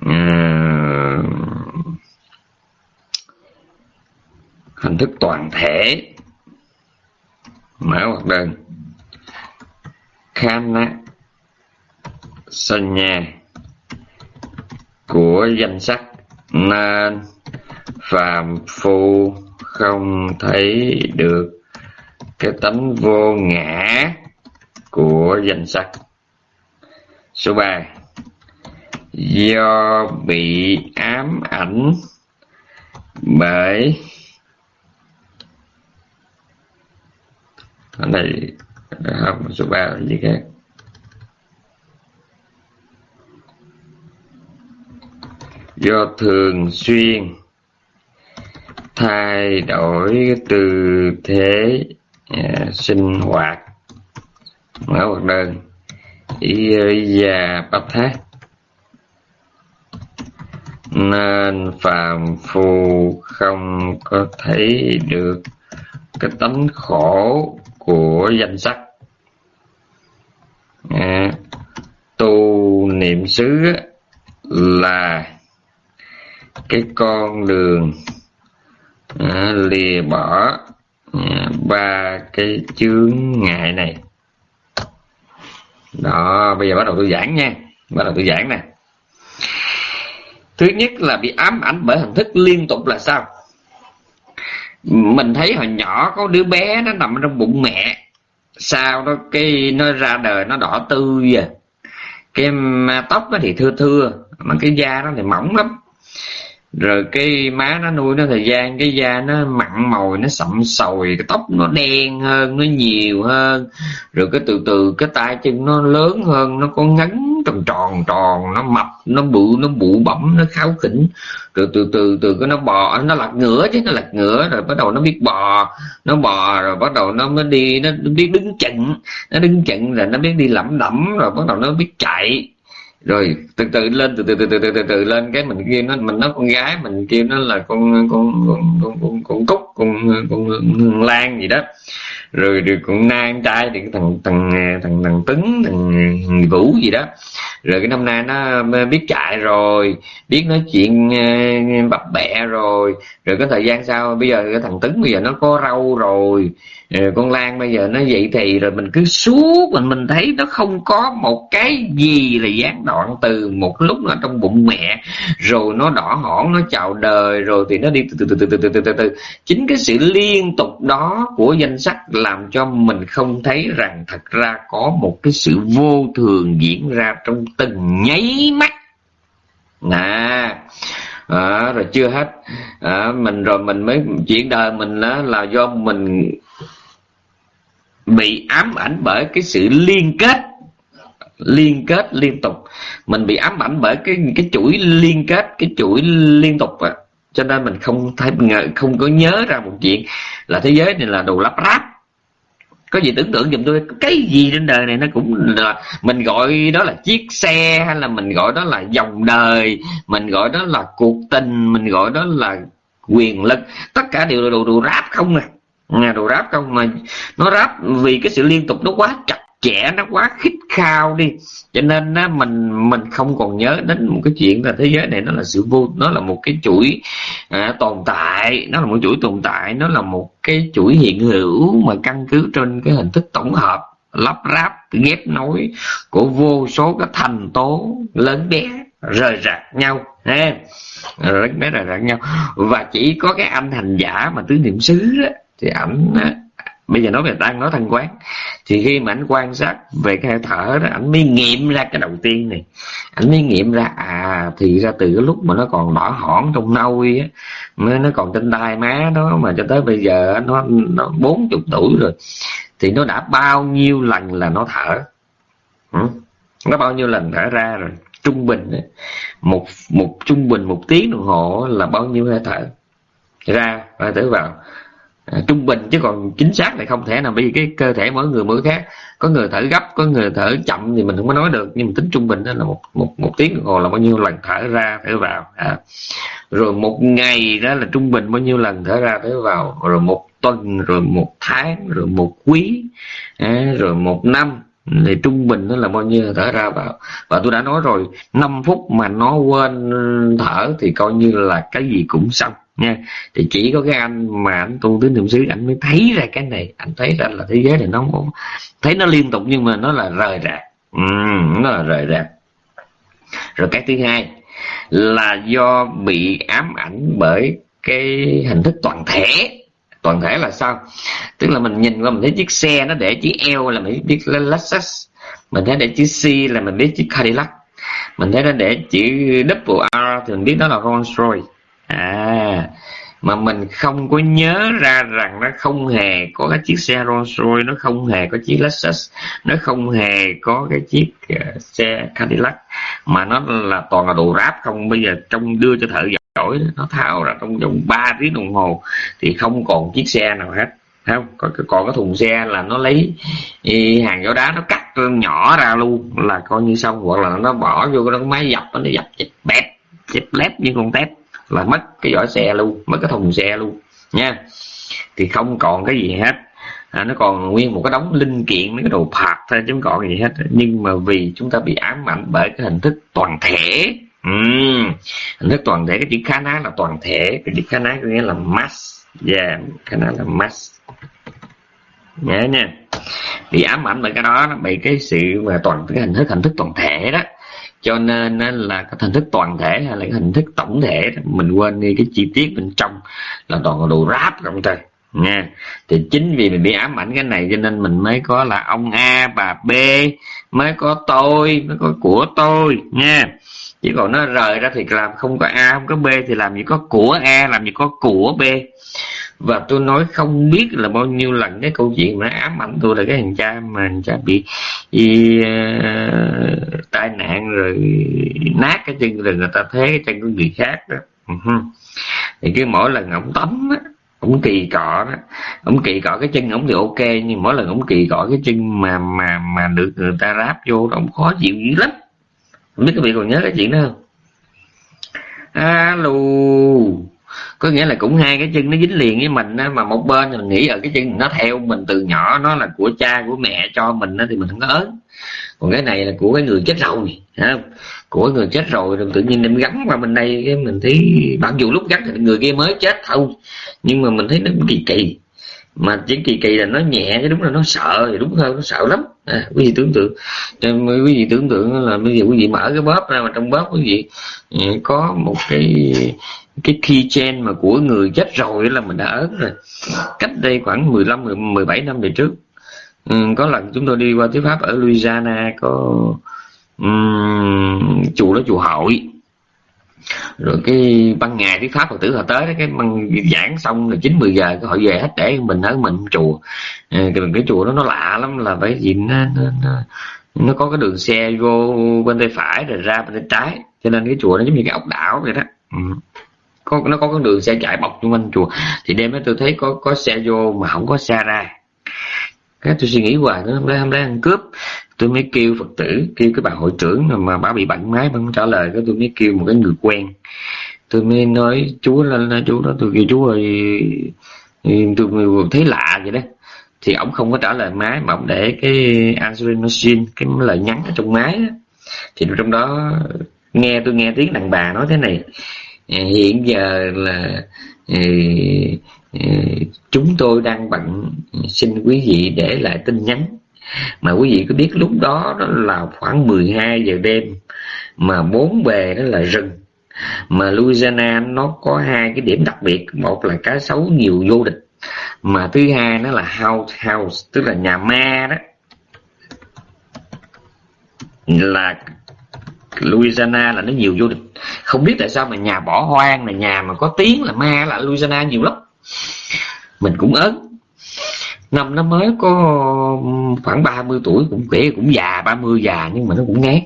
à, hình thức toàn thể mở hoặc đơn. Khana sanya của danh sách nên phàm phu không thấy được cái tánh vô ngã của danh sắc. Số 3 do bị ám ảnh bởi, ở đây à, không, số 3 là gì khác? Do thường xuyên thay đổi tư thế à, sinh hoạt mở hoạt đơn và Bát thác nên phàm phu không có thấy được cái tánh khổ của danh sắc. À, tu niệm xứ là cái con đường à, lìa bỏ. À, ba cái chướng ngại này. Đó bây giờ bắt đầu tôi giảng nha. Bắt đầu tôi giảng nè. Thứ nhất là bị ám ảnh bởi hình thức liên tục là sao? Mình thấy hồi nhỏ có đứa bé nó nằm trong bụng mẹ. Sao nó cái nó ra đời nó đỏ tươi à. Cái tóc nó thì thưa thưa mà cái da nó thì mỏng lắm rồi cái má nó nuôi nó thời gian, cái da nó mặn mòi, nó sậm sồi cái tóc nó đen hơn, nó nhiều hơn. Rồi cái từ từ cái tay chân nó lớn hơn, nó có ngắn, tròn tròn tròn, nó mập, nó bự, nó bụ bẩm, nó kháo khỉnh. Rồi từ từ từ cái nó bò à, nó lật ngửa chứ, nó lật ngửa, rồi bắt đầu nó biết bò, nó bò, rồi bắt đầu nó mới đi, nó biết đứng chận nó đứng chận rồi nó biết đi lẩm đẩm, rồi bắt đầu nó biết chạy rồi từ từ lên từ từ từ từ từ, từ, từ lên. Cái mình kêu nó mình nó con gái mình kêu nó là con con con con con, con cúc con con, con lan gì đó. Rồi rồi con nam trai thì cái thằng thằng thằng thằng tấn thằng vũ gì đó. Rồi cái năm nay nó biết chạy rồi biết nói chuyện ờ, bập bẹ rồi. Rồi cái thời gian sau bây giờ cái thằng tấn bây giờ nó có râu rồi. Ờ, con lan bây giờ nó vậy thì rồi mình cứ suốt mình mình thấy nó không có một cái gì là gián đoạn từ một lúc nó trong bụng mẹ. Rồi nó đỏ hỏn nó chào đời rồi thì nó đi từ từ từ từ từ từ từ từ chính cái sự liên tục đó của danh sách làm cho mình không thấy rằng thật ra có một cái sự vô thường diễn ra trong từng nháy mắt. Nè à rồi chưa hết. À, mình rồi mình mới chuyển đời mình đó là do mình bị ám ảnh bởi cái sự liên kết liên kết liên tục. Mình bị ám ảnh bởi cái cái chuỗi liên kết, cái chuỗi liên tục à. Cho nên mình không thấy không có nhớ ra một chuyện là thế giới này là đồ lắp ráp. Có gì tưởng tượng giùm tôi, cái gì trên đời này nó cũng là, mình gọi đó là chiếc xe hay là mình gọi đó là dòng đời, mình gọi đó là cuộc tình, mình gọi đó là quyền lực. Tất cả đều là đồ đồ ráp không à nhà đồ ráp không? Mà nó ráp vì cái sự liên tục nó quá chặt chẽ nó quá khích khao đi. Cho nên á, mình mình không còn nhớ đến một cái chuyện là thế giới này nó là sự vô nó là một cái chuỗi à, tồn tại. Nó là một chuỗi tồn tại nó là một cái chuỗi hiện hữu mà căn cứ trên cái hình thức tổng hợp lắp ráp ghép nối của vô số các thành tố lớn bé rời rạc nhau. Ha lớn bé rời rạc nhau. Và chỉ có cái anh hành giả mà tứ niệm xứ đó thì ảnh à, bây giờ nói về đang nói thanh quán. Thì khi mà anh quan sát về cái hơi thở đó, ảnh mới nghiệm ra cái đầu tiên này. Ảnh mới nghiệm ra à thì ra từ cái lúc mà nó còn đỏ hỏn trong nôi á, mới nó còn trên tai má đó, mà cho tới bây giờ nó nó bốn chục tuổi rồi, thì nó đã bao nhiêu lần là nó thở? Ừ? nó bao nhiêu lần thở ra rồi? Trung bình một một trung bình một tiếng đồng hồ là bao nhiêu hơi thở? Ra và thở vào à, trung bình chứ còn chính xác thì không thể nào bởi vì cái cơ thể mỗi người mỗi khác. Có người thở gấp có người thở chậm thì mình không có nói được nhưng mà tính trung bình đó là một một một tiếng đồng hồ là bao nhiêu lần thở ra thở vào à. rồi một ngày đó là trung bình bao nhiêu lần thở ra thở vào. Rồi một tuần rồi một tháng rồi một quý à, rồi một năm thì trung bình nó là bao nhiêu thở ra vào. Và tôi đã nói rồi 5 phút mà nó quên thở thì coi như là cái gì cũng xong nha. Thì chỉ có cái anh mà anh tu tứ niệm xứ anh mới thấy ra cái này. Anh thấy ra là thế giới này nó không thấy nó liên tục nhưng mà nó là rời rạc. Ừ, nó là rời rạc. Rồi cái thứ hai là do bị ám ảnh bởi cái hình thức toàn thể. Toàn thể là sao? Tức là mình nhìn qua mình thấy chiếc xe nó để chữ L là mình biết Lexus. Mình thấy để chữ C là mình biết chữ Cadillac. Mình thấy nó để chữ double R thì mình biết đó là Rolls Royce à mà mình không có nhớ ra rằng nó không hề có cái chiếc xe Rolls Royce nó không hề có chiếc Lexus nó không hề có cái chiếc uh, xe Cadillac mà nó là toàn là đồ ráp không. Bây giờ trong đưa cho thợ giỏi nó tháo ra trong vòng 3 tiếng đồng hồ thì không còn chiếc xe nào hết. Không? Có còn cái thùng xe là nó lấy hàng gió đá nó cắt nhỏ ra luôn là coi như xong. Hoặc là nó bỏ vô cái máy dập nó dập chẹp bẹp chẹp lép như con tép là mất cái vỏ xe luôn mất cái thùng xe luôn nha. Thì không còn cái gì hết. À, nó còn nguyên một cái đống linh kiện mấy cái đồ phạt thôi chứ không còn gì hết. Nhưng mà vì chúng ta bị ám ảnh bởi cái hình thức toàn thể. Uhm. hình thức toàn thể cái chữ khá ná là toàn thể. Cái chữ khá ná có nghĩa là mass. Yeah khá ná là mass. Nhớ nha. Bị ám ảnh bởi cái đó nó bị cái sự mà toàn cái hình thức hình thức toàn thể đó cho nên là cái hình thức toàn thể hay là cái hình thức tổng thể mình quên đi cái chi tiết bên trong là toàn là đồ ráp không thôi nha thì chính vì mình bị ám ảnh cái này cho nên mình mới có là ông A, bà B, mới có tôi, mới có của tôi nha chứ còn nó rời ra thì làm không có A, không có B thì làm gì có của A, làm gì có của B và tôi nói không biết là bao nhiêu lần cái câu chuyện mà ám ảnh tôi là cái thằng cha mà thằng cha bị y, uh, ờ, tai nạn rồi nát cái chân rồi người ta thế cái chân của người khác đó. Uh-huh. thì cứ mỗi lần ổng tắm á ổng kỳ cọ đó ổng kỳ cọ cái chân ổng thì ok nhưng mỗi lần ổng kỳ cọ cái chân mà mà mà được người ta ráp vô ổng khó chịu dữ lắm. Không biết các vị còn nhớ cái chuyện đó không? Alo có nghĩa là cũng hai cái chân nó dính liền với mình á mà một bên mình nghĩ ở cái chân nó theo mình từ nhỏ nó là của cha của mẹ cho mình á thì mình không có ớn. Còn cái này là của cái người chết rồi không? Của người chết rồi rồi tự nhiên đem gắn vào bên đây cái mình thấy mặc dù lúc gắn thì người kia mới chết thôi nhưng mà mình thấy nó kỳ kỳ. Mà chỉ kỳ kỳ là nó nhẹ chứ đúng là nó sợ thì đúng hơn nó sợ lắm. À, quý vị tưởng tượng cho quý vị tưởng tượng là bây giờ quý vị mở cái bóp ra mà trong bóp quý vị ừ, có một cái cái keychain mà của người chết rồi là mình đã ớt rồi. Cách đây khoảng 15 17 năm về trước. Ừ, có lần chúng tôi đi qua thuyết pháp ở Louisiana có um, chùa đó chùa hội. Rồi cái ban ngày thuyết pháp phật tử họ tới cái băng giảng xong là chín mười giờ họ về hết để mình ở mình chùa. Ừ, cái, cái chùa đó nó lạ lắm là bởi vì nó, nó, nó, nó có cái đường xe vô bên tay phải rồi ra bên tay trái. Cho nên cái chùa nó giống như cái ốc đảo vậy đó. Ừ có, nó có con đường xe chạy bọc xung quanh chùa. Thì đêm đó tôi thấy có có xe vô mà không có xe ra. Cái tôi suy nghĩ hoài nó hôm nay hôm nay ăn cướp. Tôi mới kêu phật tử, kêu cái bà hội trưởng mà bà bị bệnh máy, bà không trả lời. Cái tôi mới kêu một cái người quen. Tôi mới nói chú lên chú đó. Tôi kêu chú ơi ừ, tôi thấy lạ vậy đó. Thì ông không có trả lời máy, mà ông để cái answering machine cái lời nhắn ở trong máy đó. thì trong đó nghe, tôi nghe tiếng đàn bà nói thế này. Ờ, hiện giờ là ờ, ờ, chúng tôi đang bận xin quý vị để lại tin nhắn. Mà quý vị có biết lúc đó đó là khoảng 12 giờ đêm mà bốn bề đó là rừng. Mà Louisiana nó có hai cái điểm đặc biệt, một là cá sấu nhiều vô địch, mà thứ hai nó là house house, tức là nhà ma đó. Là Louisiana là nó nhiều vô địch không biết tại sao mà nhà bỏ hoang là nhà mà có tiếng là ma là Louisiana nhiều lắm. Mình cũng ớn. Năm nó mới có khoảng 30 tuổi, cũng kể cũng già 30 già, nhưng mà nó cũng ngán.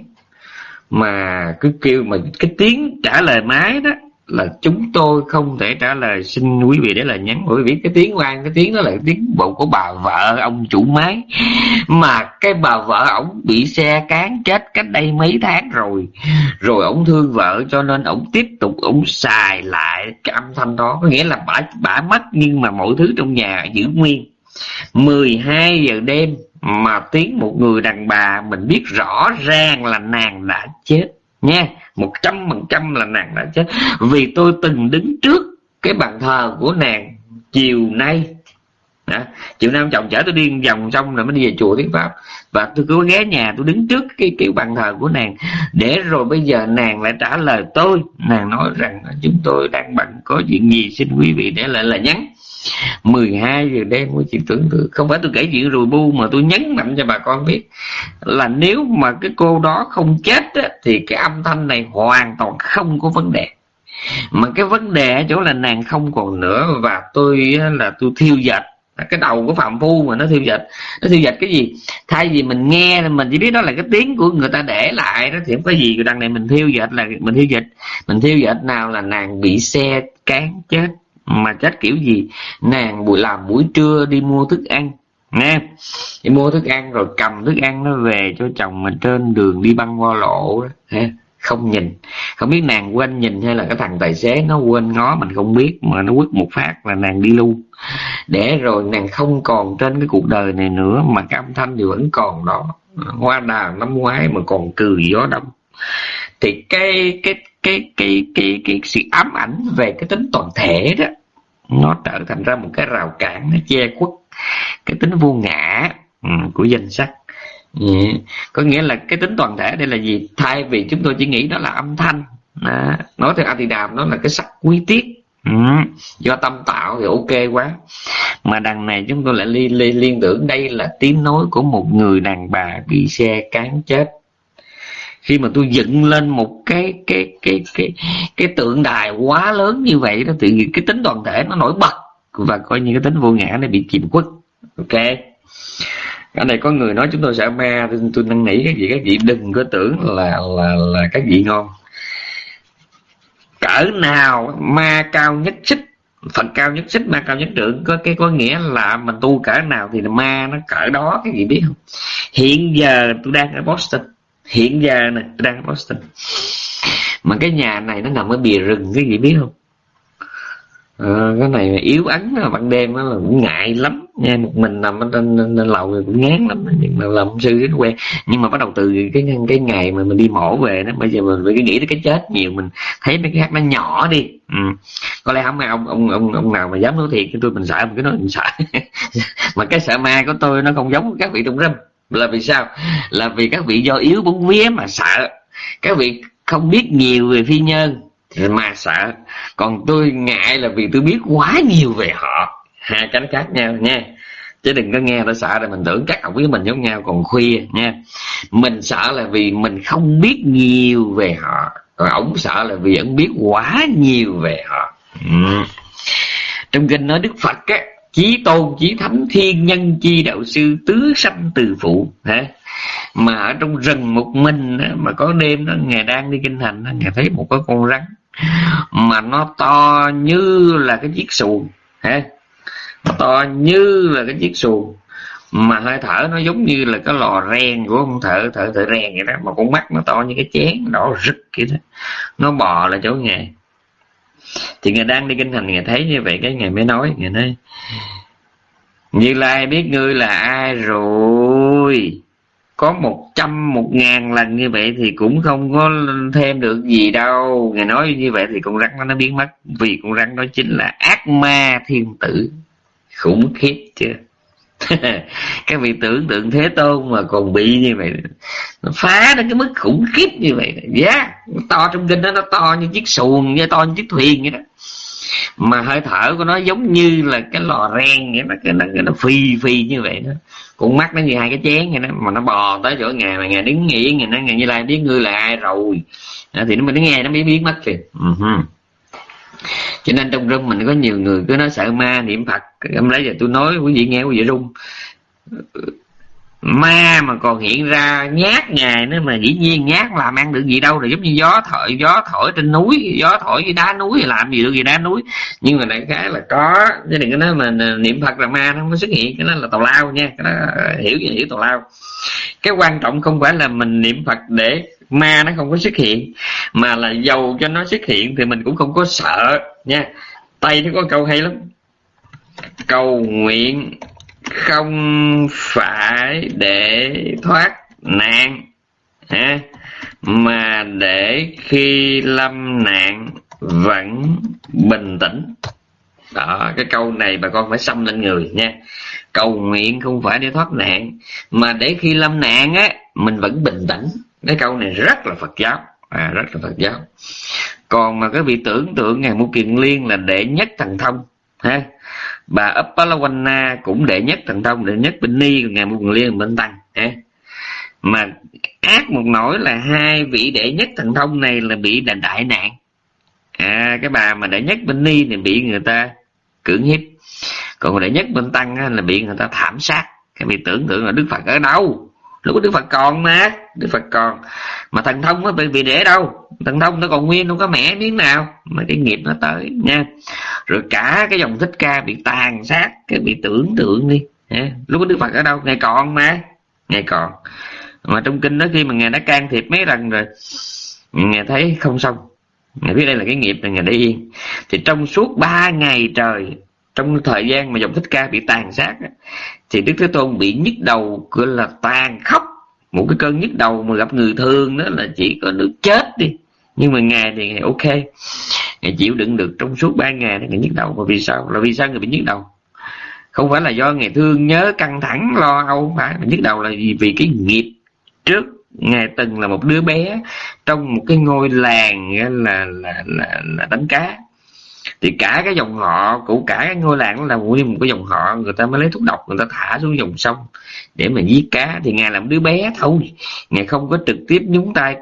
Mà cứ kêu mà cái tiếng trả lời máy đó là chúng tôi không thể trả lời. Xin quý vị để là nhắn. Bởi vì cái tiếng oan cái tiếng đó là tiếng bộ của bà vợ, ông chủ máy. Mà cái bà vợ ổng bị xe cán chết cách đây mấy tháng rồi. Rồi ổng thương vợ cho nên ổng tiếp tục ổng xài lại cái âm thanh đó. Có nghĩa là bả bả mất nhưng mà mọi thứ trong nhà giữ nguyên. 12 giờ đêm mà tiếng một người đàn bà mình biết rõ ràng là nàng đã chết. Nha một trăm phần trăm là nàng đã chết. Vì tôi từng đứng trước cái bàn thờ của nàng chiều nay. À, chiều nay ông chồng chở tôi đi vòng xong rồi mới đi về chùa thuyết pháp. Và tôi cứ ghé nhà tôi đứng trước cái cái bàn thờ của nàng. Để rồi bây giờ nàng lại trả lời tôi. Nàng nói rằng chúng tôi đang bận có chuyện gì xin quý vị để lại là nhắn. 12 giờ đêm mới chị tưởng tượng. Không phải tôi kể chuyện rùi bu mà tôi nhấn mạnh cho bà con biết là nếu mà cái cô đó không chết á, thì cái âm thanh này hoàn toàn không có vấn đề. Mà cái vấn đề ở chỗ là nàng không còn nữa và tôi là tôi thiêu dệt. Cái đầu của phạm phu mà nó thiêu dệt. Nó thiêu dệt cái gì? Thay vì mình nghe mình chỉ biết đó là cái tiếng của người ta để lại đó thì không có gì. Đằng này mình thiêu dệt là mình thiêu dệt. Mình thiêu dệt nào là nàng bị xe cán chết mà chết kiểu gì? Nàng buổi làm buổi trưa đi mua thức ăn, nghe. Đi mua thức ăn rồi cầm thức ăn nó về cho chồng mình trên đường đi băng qua lộ đó không nhìn. Không biết nàng quên nhìn hay là cái thằng tài xế nó quên ngó mình không biết, mà nó quất một phát là nàng đi luôn. Để rồi nàng không còn trên cái cuộc đời này nữa, mà cái âm thanh thì vẫn còn đó. Hoa đào năm ngoái mà còn cười gió đông. Thì cái cái cái cái cái cái sự ám ảnh về cái tính toàn thể đó nó trở thành ra một cái rào cản nó che khuất cái tính vô ngã ừ, của danh sắc Yeah. Ừ, có nghĩa là cái tính toàn thể đây là gì thay vì chúng tôi chỉ nghĩ đó là âm thanh à, nói theo Adidam nó là cái sắc quý tiết ừ. do tâm tạo thì ok quá mà đằng này chúng tôi lại liên, liên, liên tưởng đây là tiếng nói của một người đàn bà bị xe cán chết khi mà tôi dựng lên một cái cái cái cái cái tượng đài quá lớn như vậy đó nhiên cái tính toàn thể nó nổi bật và coi như cái tính vô ngã này bị chìm khuất. Ok. Ở đây có người nói chúng tôi sợ ma tôi, tôi năn nỉ các vị các vị đừng có tưởng là là là các vị ngon. Cỡ nào ma cao nhất xích phần cao nhất xích ma cao nhất trưởng có cái có nghĩa là mình tu cỡ nào thì ma nó cỡ đó cái gì biết không? Hiện giờ tôi đang ở boston hiện giờ nè, đang boston mà cái nhà này nó nằm ở bìa rừng cái gì biết không? À, cái này yếu ấn ban đêm nó là cũng ngại lắm. Nha một mình nằm ở trên, trên, trên lầu thì cũng ngán lắm. Nhưng mà làm sư rất quen nhưng mà bắt đầu từ cái cái ngày mà mình đi mổ về đó bây giờ mình phải nghĩ tới cái chết nhiều. Mình thấy mấy cái hát nó nhỏ đi. Ừ. có lẽ không ai ông ông ông ông nào mà dám nói thiệt cho tôi mình sợ. Mình cứ nói mình sợ. Mà cái sợ ma của tôi nó không giống các vị trong râm là vì sao? Là vì các vị do yếu bóng vía mà sợ. Các vị không biết nhiều về phi nhân mà sợ. Còn tôi ngại là vì tôi biết quá nhiều về họ. Hai cánh khác nhau nha. Chứ đừng có nghe tôi sợ là mình tưởng các học với mình giống nhau còn khuya nha. Mình sợ là vì mình không biết nhiều về họ. Còn ổng sợ là vì ổng biết quá nhiều về họ. Ừ. trong kinh nói đức phật á chí tôn, chí thánh, thiên nhân, chi đạo sư, tứ sanh từ phụ, hả? Mà ở trong rừng một mình mà có đêm đó, ngài đang đi kinh hành ngài thấy một cái con rắn, mà nó to như là cái chiếc xuồng, hả? Nó to như là cái chiếc xuồng, mà hơi thở nó giống như là cái lò rèn của ông thợ thợ thợ rèn vậy đó, mà con mắt nó to như cái chén đỏ rực vậy đó. Nó bò là chỗ nghề thì ngài đang đi kinh thành, ngài thấy như vậy cái ngài mới nói, ngài nói, như lai biết ngươi là ai rồi? Có một trăm một ngàn lần như vậy thì cũng không có thêm được gì đâu. Ngài nói như vậy thì con rắn nó biến mất, vì con rắn đó chính là ác ma thiên tử khủng khiếp chưa các vị tưởng tượng thế tôn mà còn bị như vậy nó phá đến cái mức khủng khiếp như vậy giá yeah. to trong kinh đó nó to như chiếc xuồng như to như chiếc thuyền vậy đó. Mà hơi thở của nó giống như là cái lò ren vậy đó cái nó, cái nó phi phi như vậy đó. Con mắt nó như hai cái chén vậy đó mà nó bò tới chỗ ngài mà ngài đứng nghĩ ngài nói ngài như lai biết ngươi là ai rồi? À, thì nó mới nghe nó mới biết mất kìa. Uh-huh cho nên trong rung mình có nhiều người cứ nói sợ ma niệm phật. Em lấy giờ tôi nói, quý vị nghe, quý vị rung. Ma mà còn hiện ra nhát ngài nữa mà dĩ nhiên nhát làm ăn được gì đâu. Rồi giống như gió thổi gió thổi trên núi, gió thổi với đá núi thì làm gì được gì đá núi. Nhưng mà đại khái là có. Chứ đừng có nói mà niệm phật là ma nó không có xuất hiện. Cái đó là tào lao nha. Cái đó, hiểu hiểu tào lao. Cái quan trọng không phải là mình niệm phật để ma nó không có xuất hiện mà là dầu cho nó xuất hiện thì mình cũng không có sợ nha. Tây nó có câu hay lắm. Cầu nguyện không phải để thoát nạn ha, mà để khi lâm nạn vẫn bình tĩnh. Đó cái câu này bà con phải xăm lên người nha. Cầu nguyện không phải để thoát nạn mà để khi lâm nạn á mình vẫn bình tĩnh cái câu này rất là phật giáo. À, rất là phật giáo. Còn mà cái vị tưởng tượng ngài mu kiền liên là đệ nhất thần thông ha? Bà Uppalawana cũng đệ nhất thần thông đệ nhất bình ni ngài ngài Kiền liên bên tăng ha? Mà ác một nỗi là hai vị đệ nhất thần thông này là bị là đại nạn. À, cái bà mà đệ nhất bên ni thì bị người ta cưỡng hiếp. Còn đệ nhất bên tăng là bị người ta thảm sát. Cái bị tưởng tượng là đức phật ở đâu? Lúc đức phật còn mà đức phật còn. Mà thần thông nó bị, bị để đâu? Thần thông nó còn nguyên không có mẻ miếng nào. Mà cái nghiệp nó tới nha. Rồi cả cái dòng thích ca bị tàn sát cái bị tưởng tượng đi lúc đức phật ở đâu? Ngày còn mà ngày còn. Mà trong kinh đó khi mà ngài đã can thiệp mấy lần rồi ngài thấy không xong. Ngài biết đây là cái nghiệp là ngài để yên. Thì trong suốt ba ngày trời trong thời gian mà dòng thích ca bị tàn sát thì đức thế tôn bị nhức đầu gọi là tàn khóc một cái cơn nhức đầu mà gặp người thương đó là chỉ có nước chết đi. Nhưng mà ngài thì ngài ok. Ngài chịu đựng được trong suốt ba ngày thì ngài nhức đầu. Và vì sao? Là vì sao người bị nhức đầu? Không phải là do ngài thương nhớ căng thẳng lo âu không phải mà nhức đầu là vì, vì cái nghiệp trước. Ngài từng là một đứa bé trong một cái ngôi làng là là là, là đánh cá thì cả cái dòng họ, của cả cái ngôi làng là nguyên một cái dòng họ, người ta mới lấy thuốc độc, người ta thả xuống dòng sông để mà giết cá. Thì ngài làm đứa bé thôi, ngài không có trực tiếp nhúng tay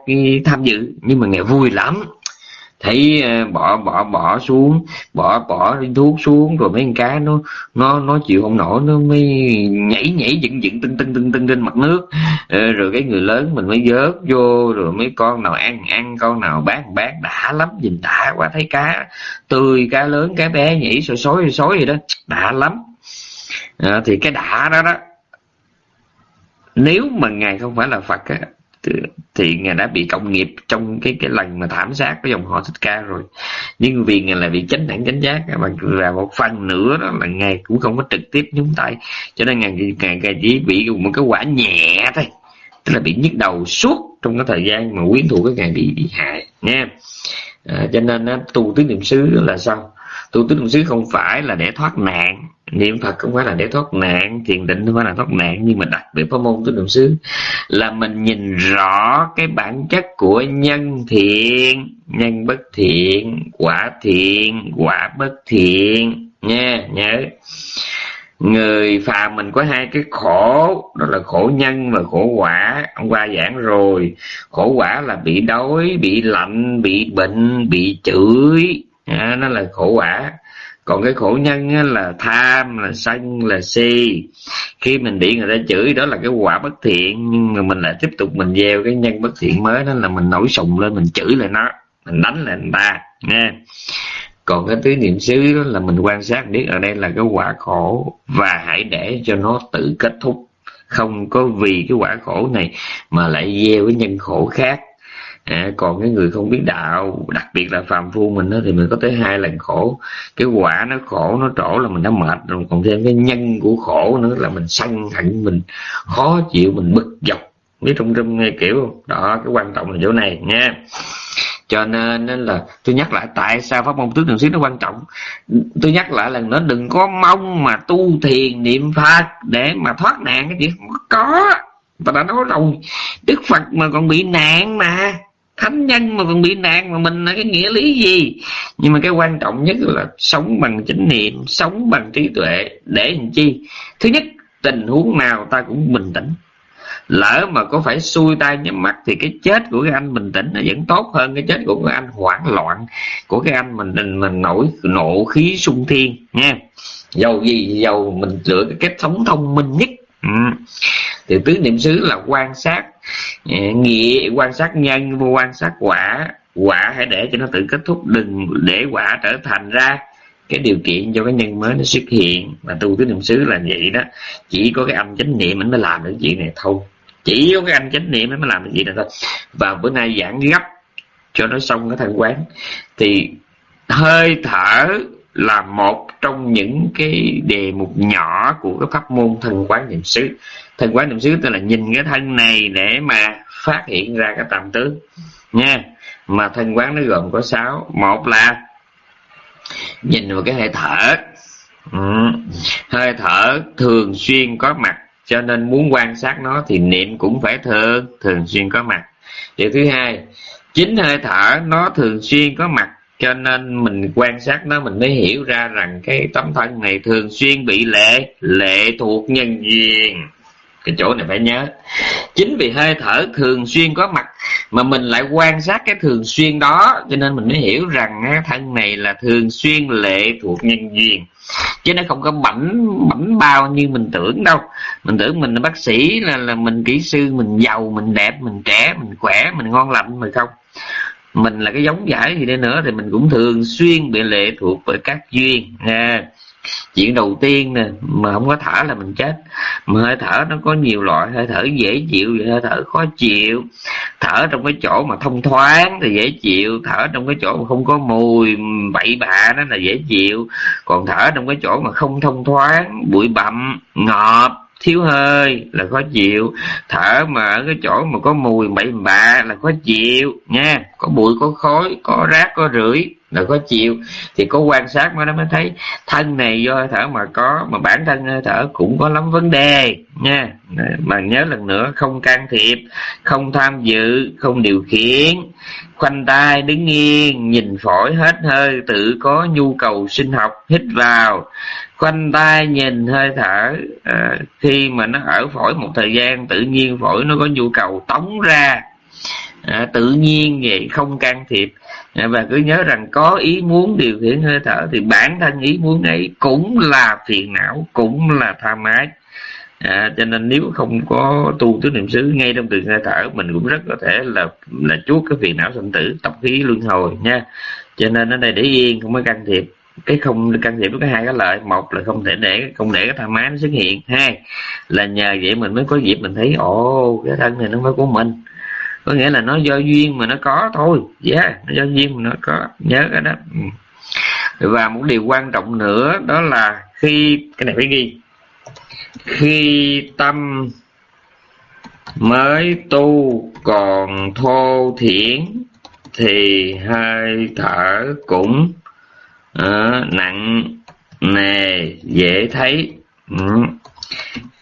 tham dự, nhưng mà ngài vui lắm thấy ờ, bỏ bỏ bỏ xuống bỏ bỏ viên thuốc xuống rồi mấy con cá nó nó nó chịu không nổi nó mới nhảy nhảy dựng dựng tưng tưng tưng tưng trên mặt nước. Ờ, rồi cái người lớn mình mới vớt vô rồi mấy con nào ăn ăn con nào bán bán đã lắm nhìn đã quá thấy cá tươi cá lớn cá bé nhảy sôi sói sói gì đó đã lắm. À, thì cái đã đó đó nếu mà ngài không phải là phật á thì ngài đã bị cộng nghiệp trong cái cái lần mà thảm sát cái dòng họ thích ca rồi. Nhưng vì ngài là bị chánh đẳng chánh giác mà là một phần nữa đó là ngài cũng không có trực tiếp nhúng tay. Cho nên ngài, ngài, ngài chỉ bị một cái quả nhẹ thôi. Tức là bị nhức đầu suốt trong cái thời gian mà quyến thuộc cái ngài bị bị hại nha à, cho nên á, tu tứ niệm xứ là sao? Tu tứ niệm xứ không phải là để thoát nạn niệm phật không phải là để thoát nạn thiền định không phải là thoát nạn nhưng mà đặc biệt pháp môn tứ niệm xứ là mình nhìn rõ cái bản chất của nhân thiện nhân bất thiện quả thiện quả bất thiện nha nhớ. Người phàm mình có hai cái khổ đó là khổ nhân và khổ quả. Hôm qua giảng rồi khổ quả là bị đói bị lạnh bị bệnh bị chửi. À, nó là khổ quả còn cái khổ nhân á, là tham là sân là si. Khi mình bị người ta chửi đó là cái quả bất thiện. Nhưng mà mình lại tiếp tục mình gieo cái nhân bất thiện mới đó là mình nổi sùng lên mình chửi lại nó mình đánh lại người ta nha còn cái tứ niệm xứ đó là mình quan sát biết ở đây là cái quả khổ và hãy để cho nó tự kết thúc. Không có vì cái quả khổ này mà lại gieo cái nhân khổ khác à, còn cái người không biết đạo đặc biệt là phàm phu mình đó, thì mình có tới hai lần khổ. Cái quả nó khổ nó trổ là mình đã mệt rồi còn thêm cái nhân của khổ nữa là mình sân hận mình khó chịu mình bực dọc. Biết trong trong nghe kiểu đó cái quan trọng là chỗ này nha. Cho nên, nên là tôi nhắc lại tại sao pháp môn tứ niệm xứ nó quan trọng? Tôi nhắc lại lần nữa đừng có mong mà tu thiền niệm phật để mà thoát nạn cái chuyện không có. Ta đã nói rồi đức phật mà còn bị nạn mà thánh nhân mà còn bị nạn mà mình là cái nghĩa lý gì? Nhưng mà cái quan trọng nhất là sống bằng chánh niệm sống bằng trí tuệ để làm chi? Thứ nhất tình huống nào ta cũng bình tĩnh. Lỡ mà có phải xuôi tay nhắm mắt thì cái chết của cái anh bình tĩnh nó vẫn tốt hơn cái chết của cái anh hoảng loạn của cái anh mình mình, mình nổi nộ khí sung thiên nha dầu gì dầu mình lựa cái cách sống thông minh nhất. Ừ. thì tứ niệm xứ là quan sát nghĩa, quan sát nhân và quan sát quả. Quả hãy để cho nó tự kết thúc, đừng để quả trở thành ra cái điều kiện cho cái nhân mới nó xuất hiện. Mà tu tứ niệm xứ là vậy đó. Chỉ có cái âm chánh niệm mình mới làm được chuyện này thôi. Chỉ có cái anh chánh niệm mới làm được chuyện này thôi. Và bữa nay giảng gấp cho nó xong cái thân quán. Thì hơi thở là một trong những cái đề mục nhỏ của cái pháp môn thân quán niệm xứ. Thân quán niệm xứ tức là nhìn cái thân này để mà phát hiện ra cái tạm tướng. Nha, mà thân quán nó gồm có sáu. Một là nhìn vào cái hơi thở. Ừ. hơi thở thường xuyên có mặt, cho nên muốn quan sát nó thì niệm cũng phải thường thường xuyên có mặt. Điều thứ hai, chính hơi thở nó thường xuyên có mặt cho nên mình quan sát nó, mình mới hiểu ra rằng cái tấm thân này thường xuyên bị lệ lệ thuộc nhân duyên. Cái chỗ này phải nhớ. Chính vì hơi thở thường xuyên có mặt mà mình lại quan sát cái thường xuyên đó, cho nên mình mới hiểu rằng thân này là thường xuyên lệ thuộc nhân duyên. Chứ nó không có bảnh bảnh bao như mình tưởng đâu. Mình tưởng mình là bác sĩ, là là mình kỹ sư, mình giàu, mình đẹp, mình trẻ, mình khỏe, mình ngon lành mà không mình là cái giống giải gì đây nữa thì mình cũng thường xuyên bị lệ thuộc bởi các duyên nha chuyện đầu tiên nè, mà không có thở là mình chết. Mà hơi thở nó có nhiều loại, hơi thở dễ chịu hơi thở khó chịu. Thở trong cái chỗ mà thông thoáng thì dễ chịu, thở trong cái chỗ mà không có mùi, bậy bạ đó là dễ chịu. Còn thở trong cái chỗ mà không thông thoáng, bụi bặm ngọt thiếu hơi là khó chịu. Thở mà ở cái chỗ mà có mùi bậy bạ là khó chịu, nha. Có bụi, có khói, có rác, có rưỡi là khó chịu thì có quan sát mới nó mới thấy thân này do hơi thở mà có mà bản thân hơi thở cũng có lắm vấn đề nha. Mà nhớ lần nữa không can thiệp không tham dự không điều khiển. Khoanh tay đứng yên nhìn phổi hết hơi tự có nhu cầu sinh học hít vào. Khoanh tay nhìn hơi thở à, khi mà nó ở phổi một thời gian tự nhiên phổi nó có nhu cầu tống ra à, tự nhiên vậy không can thiệp. À, và cứ nhớ rằng có ý muốn điều khiển hơi thở thì bản thân ý muốn ấy cũng là phiền não cũng là tham ái à, cho nên nếu không có tu tứ niệm xứ ngay trong từng hơi thở mình cũng rất có thể là là chuốt cái phiền não sanh tử tập khí luân hồi nha. Cho nên ở đây để yên không có can thiệp. Cái không can thiệp có hai cái lợi. Một là không thể để không để cái tham ái nó xuất hiện. Hai là nhờ vậy mình mới có dịp mình thấy ồ cái thân này nó mới của mình có nghĩa là nó do duyên mà nó có thôi. Yeah, nó do duyên mà nó có. Nhớ cái đó. Ừ. Và một điều quan trọng nữa đó là khi cái này phải ghi. Khi tâm mới tu còn thô thiển thì hơi thở cũng uh, nặng nề dễ thấy. Ừ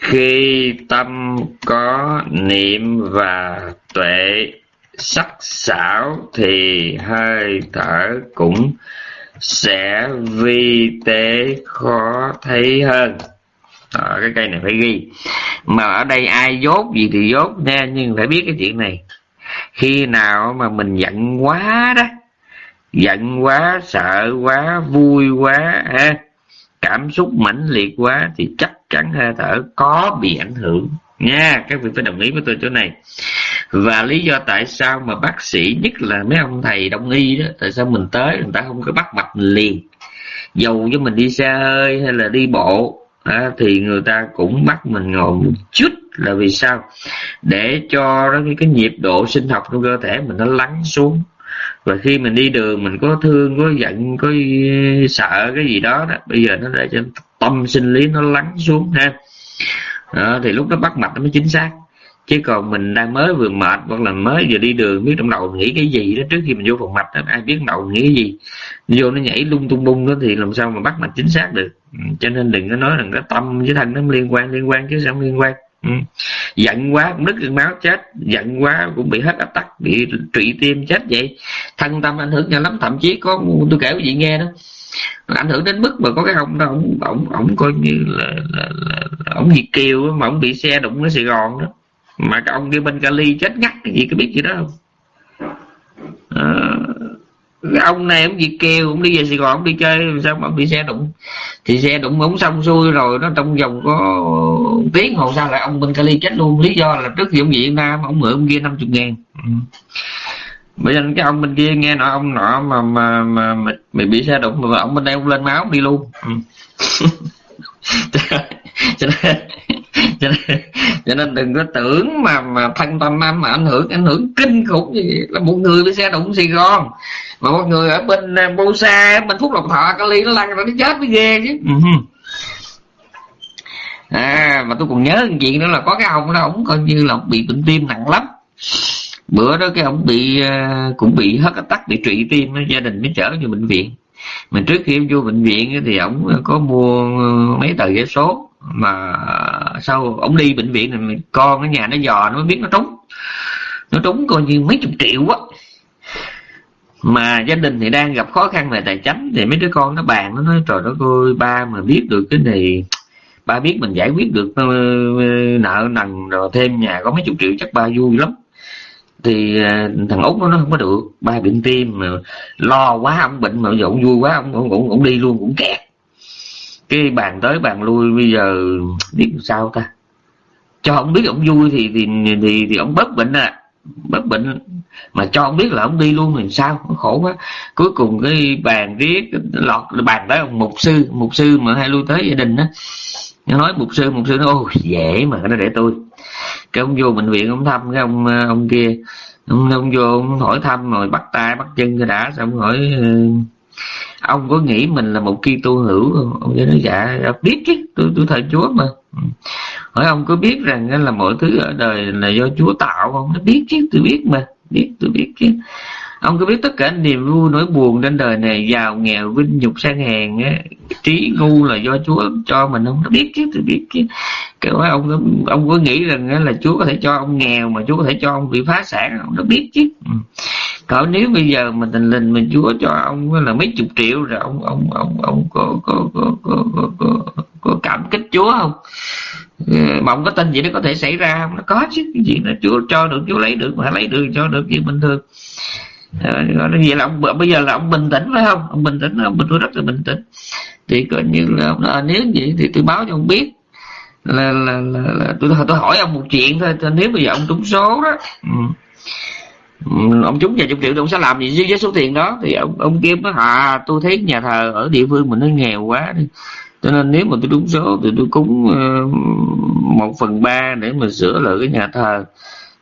khi tâm có niệm và tuệ sắc sảo thì hơi thở cũng sẽ vi tế khó thấy hơn. Đó, cái cây này phải ghi. Mà ở đây ai dốt gì thì dốt nha nhưng phải biết cái chuyện này. Khi nào mà mình giận quá đó giận quá sợ quá vui quá ha cảm xúc mãnh liệt quá thì chắc cắn hơi thở có bị ảnh hưởng. Nha các vị phải đồng ý với tôi chỗ này. Và lý do tại sao mà bác sĩ nhất là mấy ông thầy đông y đó tại sao mình tới người ta không có bắt mạch liền? Dầu cho mình đi xe hơi hay là đi bộ à, thì người ta cũng bắt mình ngồi một chút là vì sao? Để cho cái, cái nhịp độ sinh học trong cơ thể mình nó lắng xuống và khi mình đi đường mình có thương có giận có sợ cái gì đó đó bây giờ nó để cho tâm sinh lý nó lắng xuống ha. Đó, thì lúc đó bắt mạch nó mới chính xác. Chứ còn mình đang mới vừa mệt hoặc là mới vừa đi đường biết trong đầu nghĩ cái gì đó trước khi mình vô phòng mạch đó ai biết đầu nghĩ cái gì. Vô nó nhảy lung tung bung đó thì làm sao mà bắt mạch chính xác được? Ừ, cho nên đừng có nói rằng cái tâm với thân nó liên quan liên quan chứ sao không liên quan ừ. giận quá cũng đứt máu chết. Giận quá cũng bị hết áp tắc bị trụy tim chết vậy. Thân tâm ảnh hưởng nhau lắm thậm chí có tôi kể quý vị nghe đó. Ảnh hưởng đến mức mà có cái ông đó ông ông ông coi như là, là, là, là ông việt kiều mà ông bị xe đụng ở sài gòn đó. Mà cái ông kia bên Cali chết ngắt cái gì có biết gì đó không? Cái ông này ông Việt Kiều ông đi về Sài Gòn ông đi chơi sao mà ông bị xe đụng thì xe đụng ống xong xuôi rồi nó trong vòng có tiếng hồ sao lại ông bên Cali chết luôn lý do là trước khi ông Việt Nam ông mượn ông kia 50 ngàn ừ. bây giờ cái ông bên kia nghe nói ông nọ mà mà mà, mà, mà bị xe đụng mà ông bên đây ông lên máu đi luôn ừ. cho nên cho nên, cho nên đừng có tưởng mà mà thân tâm âm mà ảnh hưởng ảnh hưởng kinh khủng gì là một người bị xe đụng Sài Gòn mà một người ở bên à, Bô Sa bên Phúc Lộc Thọ Cali nó lăn rồi nó chết mới ghê chứ. Ừ à mà tôi còn nhớ một chuyện nữa là có cái ông đó ông coi như là ông bị bệnh tim nặng lắm. Bữa đó cái ông bị à, cũng bị hết tắc bị trụy tim gia đình mới chở vô bệnh viện. Mà trước khi vô bệnh viện thì ông có mua mấy tờ vé số mà sau ông đi bệnh viện này con ở nhà nó dò, nó mới biết nó trúng. Nó trúng coi như mấy chục triệu á mà gia đình thì đang gặp khó khăn về tài chính, thì mấy đứa con nó bàn, nó nói, trời đất ơi, ba mà biết được cái này, ba biết mình giải quyết được ờ, nợ nần rồi thêm nhà có mấy chục triệu chắc ba vui lắm. Thì ờ, thằng út nó không có được, ba bệnh tim mà lo quá, ông bệnh mà giờ ông vui quá, ông cũng đi luôn, cũng kẹt cái bàn tới bàn lui bây giờ biết sao ta? Cho ông biết ông vui thì thì thì thì ông bớt bệnh à. Bớt bệnh. Mà cho ông biết là ông đi luôn thì sao? Khổ quá. Cuối cùng cái bàn riết lọt bàn tới ông mục sư mục sư mà hay lui tới gia đình á. Nói mục sư mục sư nó ôi dễ mà nó để tôi. Cái ông vô bệnh viện ông thăm cái ông ờ, ông kia. Ông, ông vô ông hỏi thăm rồi bắt tay bắt chân cái đã xong hỏi ông có nghĩ mình là một ki tu hữu không? Ông nói dạ, dạ biết chứ tôi tôi thờ chúa mà. Ừ. Hỏi ông có biết rằng là mọi thứ ở đời là do chúa tạo không? Nó biết chứ tôi biết mà biết tôi biết chứ ông có biết tất cả niềm vui nỗi buồn trên đời này giàu nghèo vinh nhục sang hèn á? Trí ngu là do chúa cho mình không? Nó biết chứ tôi biết chứ. Cái ông ông có nghĩ rằng là chúa có thể cho ông nghèo mà chúa có thể cho ông bị phá sản ông nó biết chứ. Ừ. Còn cỡ nếu bây giờ mình tình lình mình chúa cho ông là mấy chục triệu rồi ông ông ông ông có có có có, có, có, có cảm kích chúa không? Ờ, mà ông có tin gì nó có thể xảy ra không? Nó có chứ. Cái gì là chúa cho được chúa lấy được mà lấy được cho được gì bình thường. Ờ, vậy là ông bây giờ là ông bình tĩnh phải không? Ông bình tĩnh ông bình tôi rất là bình tĩnh. Thì coi như là ông nói, à, nếu vậy thì tôi báo cho ông biết là là, là, là tôi tôi hỏi ông một chuyện thôi nếu bây giờ ông trúng số đó ừ. ừ. Ông trúng vài chục triệu thì ông sẽ làm gì với số tiền đó? Thì ông ông kia nói à tôi thấy nhà thờ ở địa phương mình nó nghèo quá đi. Cho nên nếu mà tôi đúng số thì tôi cúng uh, một phần ba để mà sửa lại cái nhà thờ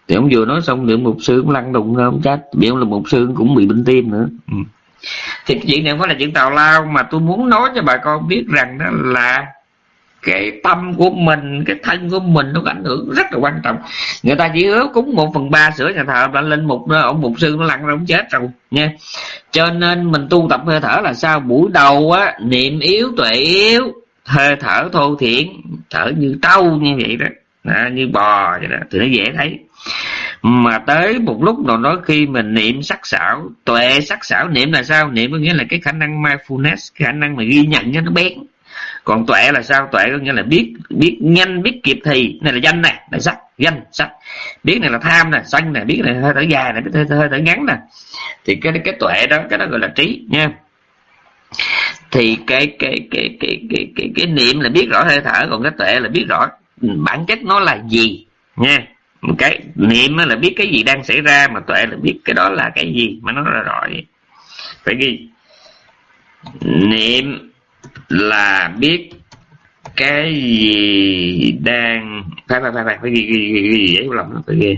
thì ông vừa nói xong thì mục sư cũng lăn đùng ra ông trách bị ông là mục sư cũng bị bệnh tim nữa. Ừ. thì chuyện này không phải là chuyện tào lao mà tôi muốn nói cho bà con biết rằng đó là cái tâm của mình cái thân của mình nó ảnh hưởng rất là quan trọng. Người ta chỉ hứa cúng một phần ba sửa nhà thờ đã lên một ông mục sư nó lăn ra ông chết rồi nha. Cho nên mình tu tập hơi thở là sao? Buổi đầu á niệm yếu tuệ yếu hơi thở thô thiển thở như trâu như vậy đó. À, như bò vậy đó. Thì nó dễ thấy mà tới một lúc nào đó khi mình niệm sắc sảo tuệ sắc sảo niệm là sao? Niệm có nghĩa là cái khả năng mindfulness khả năng mà ghi nhận cho nó bén. Còn tuệ là sao? Tuệ có nghĩa là biết biết nhanh biết kịp thì. Này là danh này là sắc danh sắc. Biết này là tham nè sân nè biết này hơi thở dài này biết hơi, hơi thở ngắn nè thì cái cái tuệ đó cái đó gọi là trí nha. Thì cái cái cái cái cái cái, cái niệm là biết rõ hơi thở còn cái tuệ là biết rõ bản chất nó là gì nha cái niệm là biết cái gì đang xảy ra mà tuệ là biết cái đó là cái gì mà nó là rõ vậy phải ghi. Niệm là biết cái gì đang phải phải phải phải phải ghi ghi ghi, ghi giấy lòng nó phải ghi.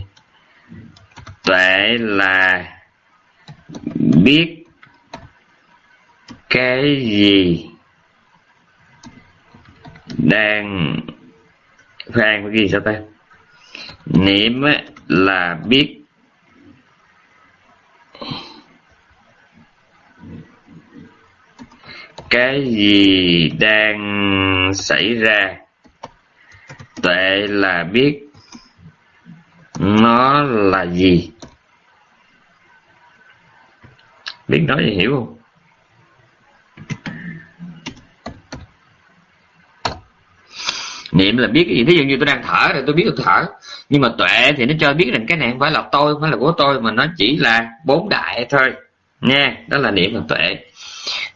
Tuệ là biết cái gì đang phải ghi sao ta? Niệm là biết. Cái gì đang xảy ra, tuệ là biết. Nó là gì? Biết nói gì hiểu không? Niệm là biết cái gì. Thí dụ như tôi đang thở thì tôi biết tôi thở. Nhưng mà tuệ thì nó cho biết rằng cái này không phải là tôi, không phải là của tôi, mà nó chỉ là bốn đại thôi. Nha đó là niệm và tuệ.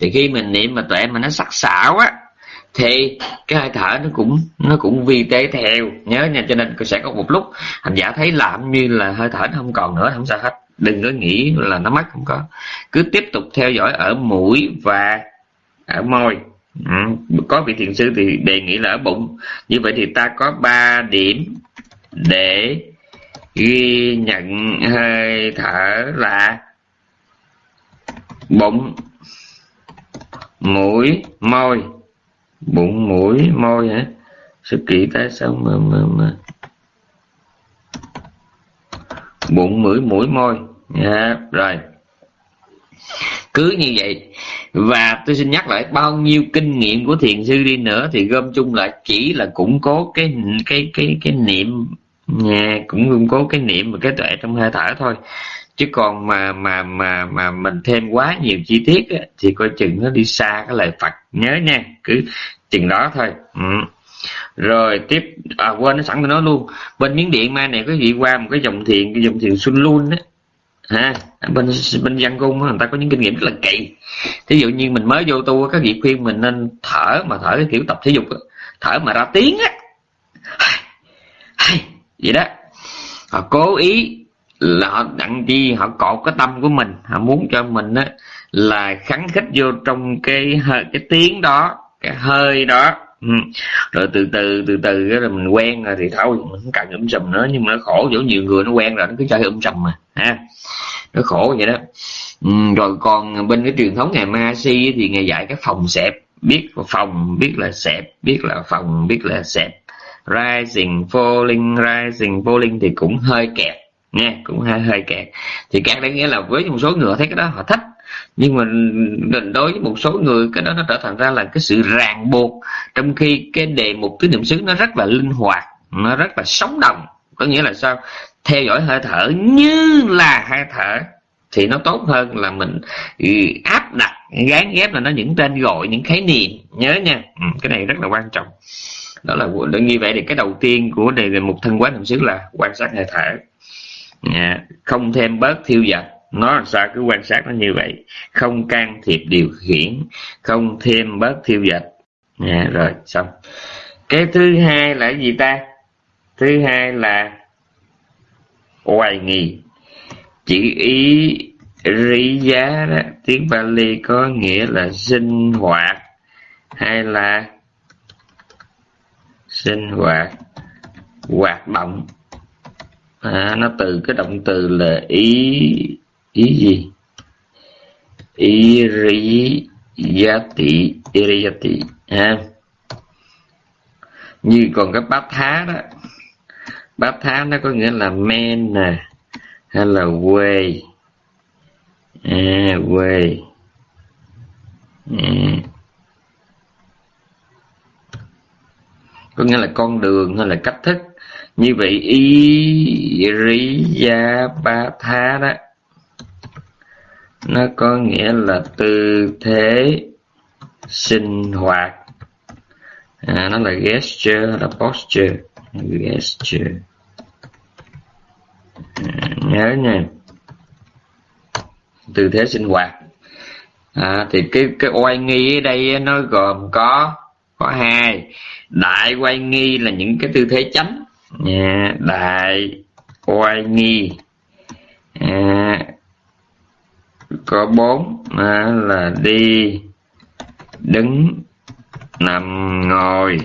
Thì khi mình niệm mà tuệ mà nó sắc sảo á, thì cái hơi thở nó cũng nó cũng vi tế theo. Nhớ nha, cho nên sẽ có một lúc hành giả thấy làm như là hơi thở nó không còn nữa, không sao hết. Đừng có nghĩ là nó mất không có. Cứ tiếp tục theo dõi ở mũi và ở môi ừ. có vị thiền sư thì đề nghị là ở bụng. Như vậy thì ta có ba điểm để ghi nhận hơi thở là bụng mũi môi. Bụng mũi môi hả? Sự kỹ tại sao? Mà mà mà bụng mũi mũi môi. Yeah, rồi. Cứ như vậy và tôi xin nhắc lại bao nhiêu kinh nghiệm của thiền sư đi nữa thì gom chung lại chỉ là củng cố cái cái cái cái niệm nhà cũng củng cố cái niệm và cái tuệ trong hơi thở thôi. Chứ còn mà mà mà mà mình thêm quá nhiều chi tiết á, thì coi chừng nó đi xa cái lời Phật. Nhớ nha cứ chừng đó thôi. Ừ. rồi tiếp à quên nó sẵn tôi nói luôn. Bên miếng điện mai này có gì qua một cái dòng thiền cái dòng thiền xuân luôn á ha, bên bên văn cung người ta có những kinh nghiệm rất là kỳ thí dụ như mình mới vô tu các vị khuyên mình nên thở mà thở cái kiểu tập thể dục thở mà ra tiếng á. Vậy đó. Họ cố ý là họ đặng chi họ cột cái tâm của mình, họ muốn cho mình á là kháng khích vô trong cái cái tiếng đó, cái hơi đó ừ. rồi từ từ từ từ là mình quen rồi thì thôi mình không cần um sùm nữa nhưng mà nó khổ chỗ nhiều người nó quen rồi nó cứ chơi um sùm mà ha. Nó khổ vậy đó. Ừ, rồi còn bên cái truyền thống ngày ma si thì ngày dạy cái phòng xẹp biết phòng biết là xẹp biết là phòng biết là xẹp. Rising falling rising falling thì cũng hơi kẹt nha cũng hơi hơi kẹt. Thì kẹt đấy nghĩa là với một số người thấy cái đó họ thích nhưng mà đối với một số người cái đó nó trở thành ra là cái sự ràng buộc trong khi cái đề mục tứ niệm xứ nó rất là linh hoạt nó rất là sống động. Có nghĩa là sao? Theo dõi hơi thở như là hơi thở thì nó tốt hơn là mình ừ, áp đặt gán ghép là nó những tên gọi những khái niệm. Nhớ nha. Ừ, cái này rất là quan trọng. Đó là như vậy thì cái đầu tiên của đề mục thân quán niệm xứ là quan sát hơi thở. Không thêm bớt thiêu dật nó làm sao cứ quan sát nó như vậy? Không can thiệp điều khiển không thêm bớt thiêu dệt. À, rồi xong. Cái thứ hai là gì ta? Thứ hai là hoài nghi. Chữ ý rí giá đó tiếng Bali có nghĩa là sinh hoạt hay là sinh hoạt hoạt động. À, nó từ cái động từ là ý ý gì? Iriyati iriyati ha? Như còn cái bát thá đó. Bát thá nó có nghĩa là men nè hay là quê. À, quê. À. có nghĩa là con đường hay là cách thức. Như vậy ý ri gia ba tha đó nó có nghĩa là tư thế sinh hoạt. À, nó là gesture là posture? Gesture. À, nhớ nha. Tư thế sinh hoạt. À, thì cái cái oai nghi ở đây nó gồm có có hai. Đại oai nghi là những cái tư thế chánh. À, đại oai nghi. À, có bốn à, là đi đứng nằm ngồi.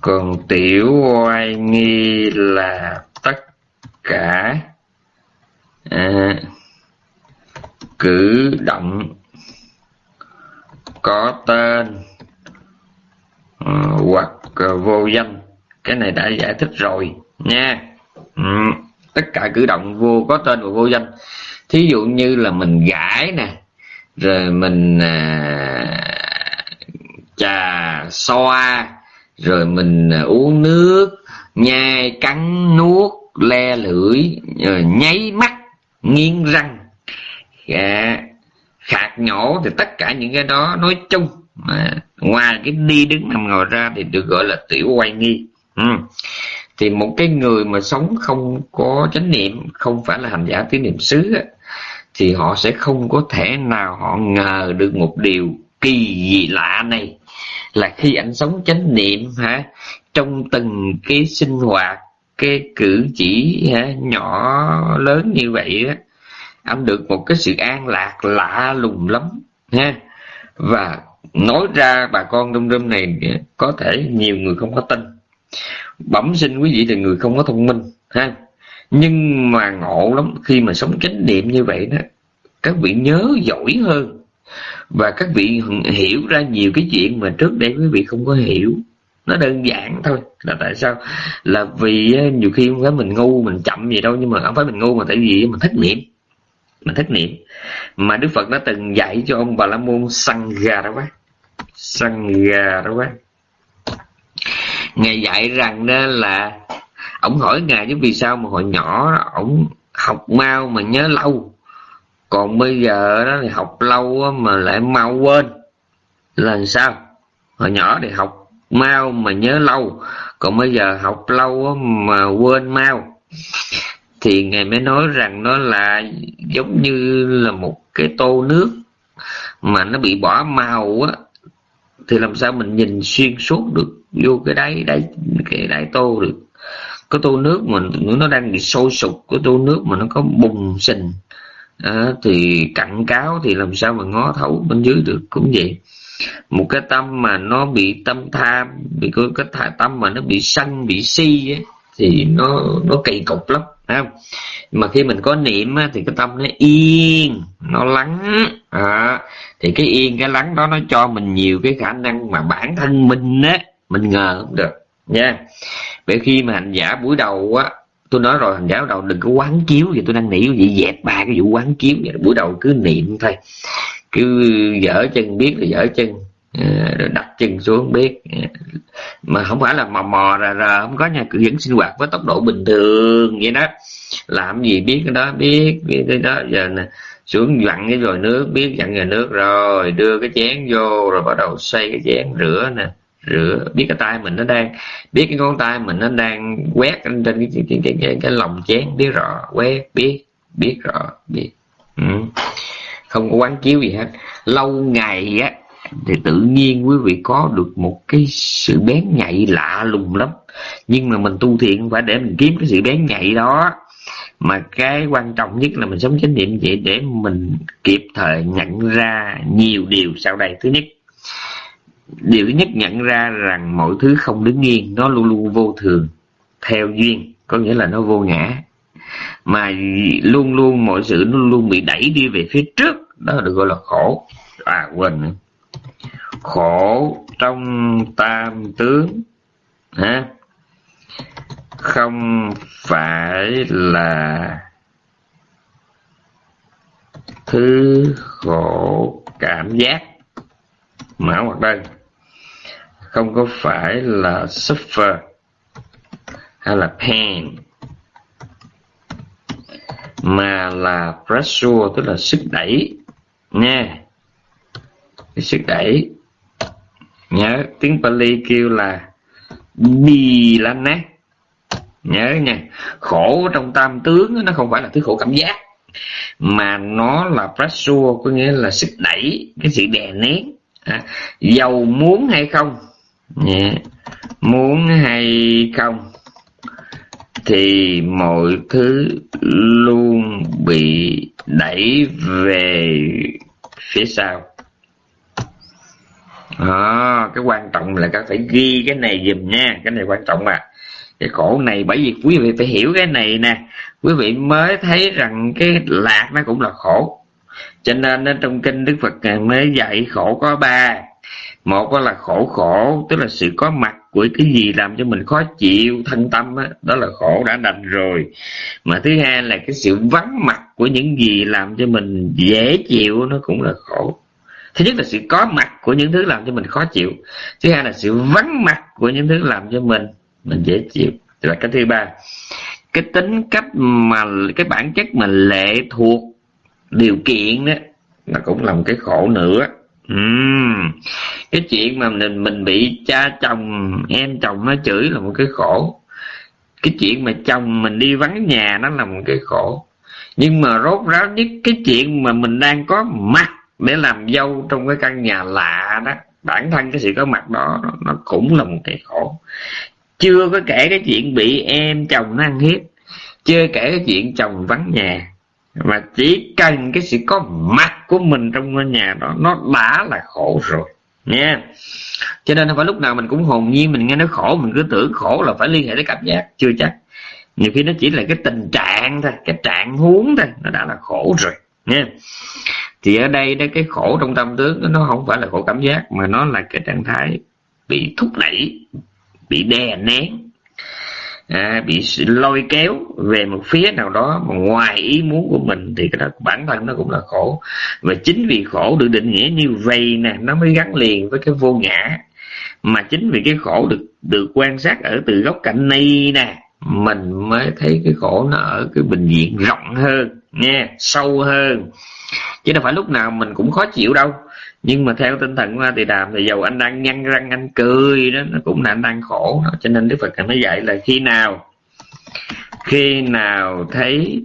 Còn tiểu oai nghi là tất cả à, cử động có tên uh, hoặc vô danh. Cái này đã giải thích rồi nha. Ừ. tất cả cử động vô có tên và vô danh thí dụ như là mình gãi nè rồi mình à, trà xoa rồi mình à, uống nước nhai cắn nuốt le lưỡi rồi nháy mắt nghiến răng. À, khạc nhổ thì tất cả những cái đó nói chung. À, ngoài cái đi đứng nằm ngồi ra thì được gọi là tiểu quay nghi. Ừ. thì một cái người mà sống không có chánh niệm không phải là hành giả tín niệm xứ thì họ sẽ không có thể nào họ ngờ được một điều kỳ dị lạ này. Là khi anh sống chánh niệm hả trong từng cái sinh hoạt cái cử chỉ hả, nhỏ lớn như vậy á anh được một cái sự an lạc lạ lùng lắm ha. Và nói ra bà con đông râm này có thể nhiều người không có tin. Bẩm sinh quý vị là người không có thông minh ha nhưng mà ngộ lắm, khi mà sống chánh niệm như vậy đó, các vị nhớ giỏi hơn. Và các vị hiểu ra nhiều cái chuyện mà trước đây quý vị không có hiểu. Nó đơn giản thôi, là tại sao? Là vì ờ, nhiều khi không phải mình ngu, mình chậm gì đâu, nhưng mà không phải mình ngu mà tại vì mình thất niệm. Mình thất niệm. Mà đức phật đã từng dạy cho ông bà la môn săn gà đó quá săn gà đó quá ngài dạy rằng đó là ổng hỏi ngài chứ vì sao mà hồi nhỏ ổng học mau mà nhớ lâu. Còn bây giờ đó thì học lâu mà lại mau quên. Là sao? Hồi nhỏ thì học mau mà nhớ lâu. Còn bây giờ học lâu mà quên mau. Thì ngài mới nói rằng nó là giống như là một cái tô nước mà nó bị bỏ màu á. Thì làm sao mình nhìn xuyên suốt được vô cái đáy đáy, cái đáy tô được? Cái tô nước mà nó đang bị sôi sục cái tô nước mà nó có bùng sình à, thì cặn cáo thì làm sao mà ngó thấu bên dưới được cũng vậy. Một cái tâm mà nó bị tâm tham bị cái, cái tâm mà nó bị sân bị si ấy, thì nó nó kỳ cục lắm không? mà khi mình có niệm á, thì cái tâm nó yên nó lắng à, thì cái yên cái lắng đó nó cho mình nhiều cái khả năng mà bản thân mình á mình ngờ không được nha bởi khi mà hành giả buổi đầu á tôi nói rồi hành giả đầu đừng có quán chiếu gì, tôi đang nghĩ vậy dẹp ba cái vụ quán chiếu vậy buổi đầu cứ niệm thôi. Cứ dở chân biết là dở chân ờ, rồi đặt chân xuống biết. Mà không phải là mò mò ra ra không có nha cứ vẫn sinh hoạt với tốc độ bình thường vậy đó. Làm gì biết cái đó biết biết cái đó. Giờ nè xuống dặn cái rồi nước biết dặn rồi nước rồi đưa cái chén vô rồi bắt đầu xoay cái chén rửa nè rửa biết cái tay mình nó đang biết cái ngón tay mình nó đang quét trên cái cái cái, cái, cái, cái lòng chén biết rõ quét biết biết rõ biết. Ừ. không có quán chiếu gì hết. Lâu ngày á thì tự nhiên quý vị có được một cái sự bén nhạy lạ lùng lắm. Nhưng mà mình tu thiện phải để mình kiếm cái sự bén nhạy đó. Mà cái quan trọng nhất là mình sống chánh niệm vậy để mình kịp thời nhận ra nhiều điều sau đây. Thứ nhất điều thứ nhất nhận ra rằng mọi thứ không đứng yên, nó luôn luôn vô thường, theo duyên, có nghĩa là nó vô ngã. Mà luôn luôn mọi sự nó luôn bị đẩy đi về phía trước, đó được gọi là khổ. À quên nữa. Khổ trong tam tướng ha không phải là thứ khổ cảm giác. Mã hoặc đây không có phải là suffer hay là pain mà là pressure tức là sức đẩy. Nha. Cái sức đẩy. Nhớ tiếng Pali kêu là bi lan nát nhớ nha. Khổ trong tam tướng nó không phải là thứ khổ cảm giác mà nó là pressure có nghĩa là sức đẩy cái sự đè nén. À, giàu muốn hay không? Nhé. Muốn hay không thì mọi thứ luôn bị đẩy về phía sau. À, cái quan trọng là các phải ghi cái này dùm nha. Cái này quan trọng mà. Cái khổ này bởi vì quý vị phải hiểu cái này nè. Quý vị mới thấy rằng cái lạc nó cũng là khổ. Cho nên trong kinh đức phật mới dạy khổ có ba một là khổ khổ tức là sự có mặt của cái gì làm cho mình khó chịu thân tâm đó, đó là khổ đã đành rồi. Mà thứ hai là cái sự vắng mặt của những gì làm cho mình dễ chịu nó cũng là khổ. Thứ nhất là sự có mặt của những thứ làm cho mình khó chịu. Thứ hai là sự vắng mặt của những thứ làm cho mình mình dễ chịu. Và cái thứ ba. Cái tính cách mà cái bản chất mà lệ thuộc điều kiện đó là cũng là một cái khổ nữa uhm. cái chuyện mà mình mình bị cha chồng, em chồng nó chửi là một cái khổ. Cái chuyện mà chồng mình đi vắng nhà nó là một cái khổ. Nhưng mà rốt ráo nhất cái chuyện mà mình đang có mặt để làm dâu trong cái căn nhà lạ đó, bản thân cái sự có mặt đó nó cũng là một cái khổ. Chưa có kể cái chuyện bị em chồng nó ăn hiếp, chưa kể cái chuyện chồng vắng nhà mà chỉ cần cái sự có mặt của mình trong ngôi nhà đó, nó đã là khổ rồi. Nha cho nên không phải lúc nào mình cũng hồn nhiên, mình nghe nó khổ, mình cứ tưởng khổ là phải liên hệ tới cảm giác, chưa chắc. Nhiều khi nó chỉ là cái tình trạng thôi, cái trạng huống thôi, nó đã là khổ rồi. Nha thì ở đây đó, cái khổ trong tâm tướng nó không phải là khổ cảm giác, mà nó là cái trạng thái bị thúc đẩy, bị đè nén à, bị lôi kéo về một phía nào đó mà ngoài ý muốn của mình thì cái đó bản thân nó cũng là khổ. Và chính vì khổ được định nghĩa như vậy nè nó mới gắn liền với cái vô ngã. Mà chính vì cái khổ được được quan sát ở từ góc cạnh này nè mình mới thấy cái khổ nó ở cái bình diện rộng hơn nha sâu hơn. Chứ đâu phải lúc nào mình cũng khó chịu đâu nhưng mà theo tinh thần của thì đàm thì dầu anh đang nhăn răng, anh cười đó, nó cũng là anh đang khổ đó. cho nên đức phật mới dạy là khi nào khi nào thấy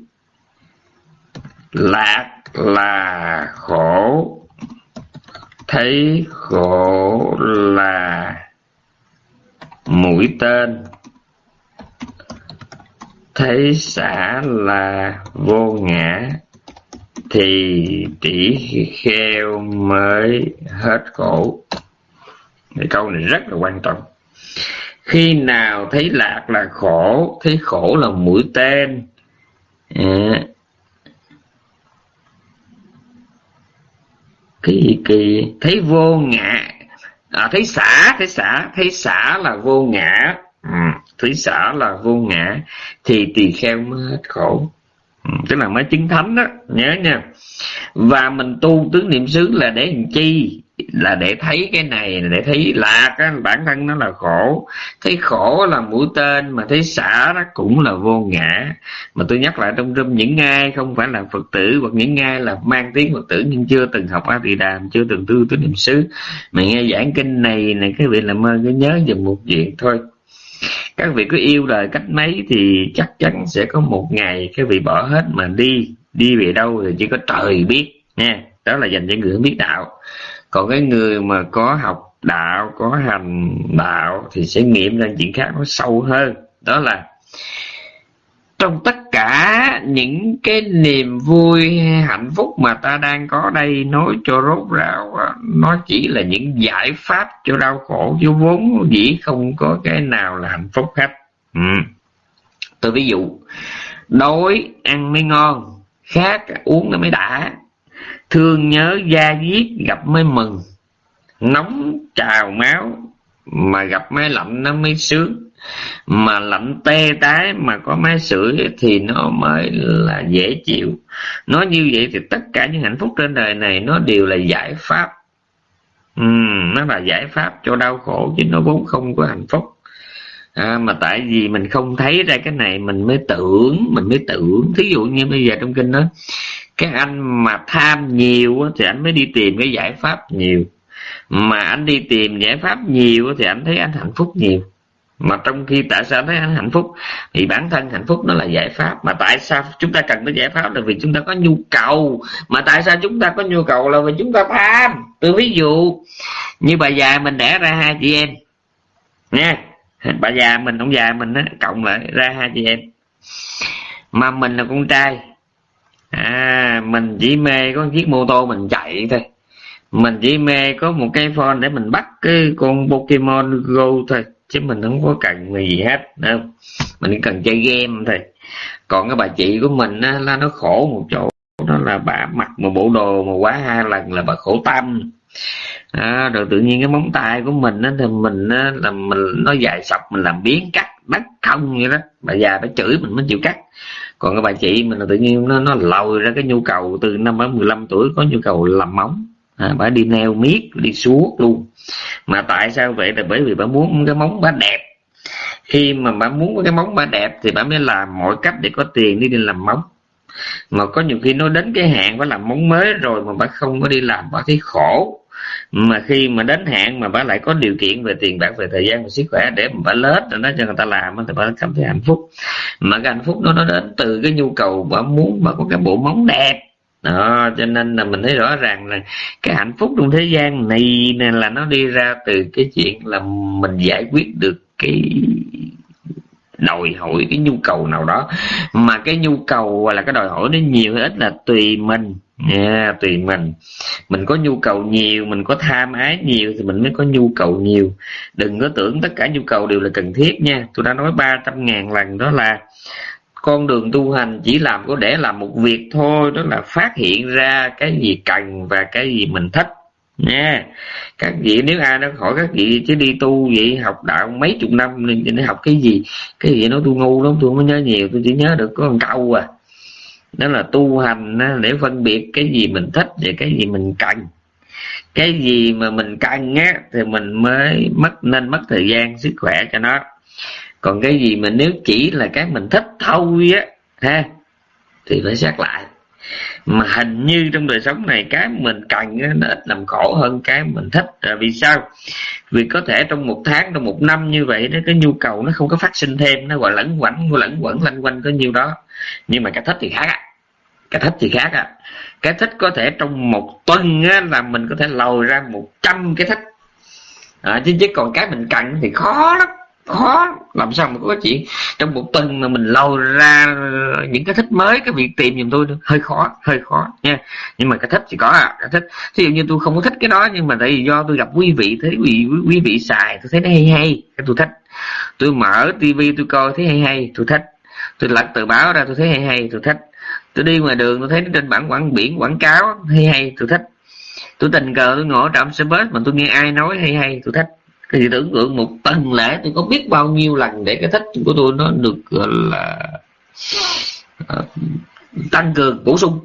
lạc là khổ, thấy khổ là mũi tên, thấy xả là vô ngã thì tỷ kheo mới hết khổ cái câu này rất là quan trọng. Khi nào thấy lạc là khổ thấy khổ là mũi tên. Dạ. À, kỳ kỳ? Thấy vô ngã. À, thấy xả thấy xả thấy xả là vô ngã. Ừ, thấy xả là vô ngã. Thì tỳ kheo mới hết khổ. Ừ, tức là mới chứng thánh đó nhớ nha. Và mình tu tứ niệm xứ là để làm chi? Là để thấy cái này để thấy lạc á, bản thân nó là khổ. Thấy khổ là mũi tên mà thấy xả đó cũng là vô ngã. Mà tôi nhắc lại trong râm những ai không phải là phật tử hoặc những ai là mang tiếng phật tử nhưng chưa từng học a tỳ đàm chưa từng tu tứ niệm xứ mà nghe giảng kinh này này cái vị làm ơn cứ nhớ dùm một chuyện thôi các vị cứ yêu đời cách mấy thì chắc chắn sẽ có một ngày các vị bỏ hết mà đi đi về đâu thì chỉ có trời biết, nha. Đó là dành cho người không biết đạo. Còn cái người mà có học đạo, có hành đạo thì sẽ nghiệm ra chuyện khác nó sâu hơn. Đó là trong tất cả những cái niềm vui hạnh phúc mà ta đang có đây nói cho rốt ráo nó chỉ là những giải pháp cho đau khổ, chứ vốn dĩ không có cái nào là hạnh phúc hết. Ừ. tôi ví dụ, đói, ăn mới ngon, khát uống nó mới đã. Thương nhớ da diết gặp mới mừng. Nóng, trào máu mà gặp máy lạnh nó mới sướng mà lạnh tê tái mà có máy sưởi thì nó mới là dễ chịu. Nói như vậy thì tất cả những hạnh phúc trên đời này nó đều là giải pháp. Ừ, nó là giải pháp cho đau khổ chứ nó vốn không có hạnh phúc. À, mà tại vì mình không thấy ra cái này mình mới tưởng mình mới tưởng. Thí dụ như bây giờ trong kinh đó các anh mà tham nhiều thì anh mới đi tìm cái giải pháp nhiều. Mà anh đi tìm giải pháp nhiều thì anh thấy anh hạnh phúc nhiều mà trong khi tại sao thấy anh hạnh phúc? Thì bản thân hạnh phúc nó là giải pháp. Mà tại sao chúng ta cần cái giải pháp là vì chúng ta có nhu cầu? Mà tại sao chúng ta có nhu cầu là vì chúng ta tham? Tôi ví dụ, như bà già mình đẻ ra hai chị em. Nha. Bà già mình, ông già mình á, cộng lại ra hai chị em. Mà mình là con trai. À mình chỉ mê có chiếc mô tô mình chạy thôi. Mình chỉ mê có một cái phone để mình bắt cái con Pokemon Go thôi chứ mình không có cần gì hết đâu mình chỉ cần chơi game thôi. Còn cái bà chị của mình á, là nó khổ một chỗ đó là bà mặc một bộ đồ mà quá hai lần là bà khổ tâm. À, rồi tự nhiên cái móng tay của mình á, thì mình á, là mình nó dài sọc mình làm biến cắt đất không vậy đó. Bà già phải chửi mình mới chịu cắt. Còn cái bà chị mình là tự nhiên nó nó lòi ra cái nhu cầu từ năm mười 15 tuổi có nhu cầu làm móng à, bà đi neo miết đi suốt luôn. Mà tại sao vậy? Là bởi vì bà muốn cái móng bà đẹp. Khi mà bà muốn cái móng bà đẹp thì bà mới làm mọi cách để có tiền đi đi làm móng. Mà có nhiều khi nó đến cái hạn phải làm móng mới rồi mà bà không có đi làm bà thấy khổ. Mà khi mà đến hạn mà bà lại có điều kiện về tiền bạc về thời gian và sức khỏe để mà bà lết rồi nó cho người ta làm thì bà cảm thấy hạnh phúc. Mà cái hạnh phúc đó nó đến từ cái nhu cầu bà muốn bà có cái bộ móng đẹp đó cho nên là mình thấy rõ ràng là cái hạnh phúc trong thế gian này là nó đi ra từ cái chuyện là mình giải quyết được cái đòi hỏi cái nhu cầu nào đó. Mà cái nhu cầu hoặc là cái đòi hỏi nó nhiều hay ít là tùy mình. Yeah, tùy mình. Mình có nhu cầu nhiều mình có tham ái nhiều thì mình mới có nhu cầu nhiều. Đừng có tưởng tất cả nhu cầu đều là cần thiết nha. Tôi đã nói 300 ngàn lần đó là con đường tu hành chỉ làm có để làm một việc thôi, đó là phát hiện ra cái gì cần và cái gì mình thích. Nha. Các vị nếu ai nó hỏi các vị chứ đi tu vậy học đạo mấy chục năm, nên để học cái gì? Cái gì nó tôi ngu lắm, tôi không nhớ nhiều, tôi chỉ nhớ được có một câu à. Đó là tu hành để phân biệt cái gì mình thích và cái gì mình cần. Cái gì mà mình cần á, thì mình mới mất, nên mất thời gian, sức khỏe cho nó còn cái gì mà nếu chỉ là cái mình thích thôi á ha thì phải xét lại. Mà hình như trong đời sống này cái mình cần nó ít làm khổ hơn cái mình thích. Là vì sao? Vì có thể trong một tháng trong một năm như vậy đó cái nhu cầu nó không có phát sinh thêm nó gọi lẫn quẩn lẫn quẩn lanh quanh có nhiêu đó. Nhưng mà cái thích thì khác á. Cái thích thì khác á. Cái thích có thể trong một tuần á, là mình có thể lồi ra một trăm cái thích. À, chứ chứ còn cái mình cần thì khó lắm khó làm sao mà có chuyện trong một tuần mà mình lâu ra những cái thích mới cái việc tìm giùm tôi hơi khó hơi khó nha. Nhưng mà cái thích thì có à cái thích. Ví dụ như tôi không có thích cái đó nhưng mà tại vì do tôi gặp quý vị thấy quý, quý vị xài tôi thấy nó hay hay cái tôi thích. Tôi mở tivi tôi coi thấy hay hay tôi thích. Tôi lật tờ báo ra tôi thấy hay hay tôi thích. Tôi đi ngoài đường tôi thấy trên bảng quảng biển quảng cáo hay hay tôi thích. Tôi tình cờ tôi ngồi trạm xe bus mà tôi nghe ai nói hay hay tôi thích thì tưởng tượng một tuần lễ tôi có biết bao nhiêu lần để cái thích của tôi nó được gọi là uh, tăng cường bổ sung.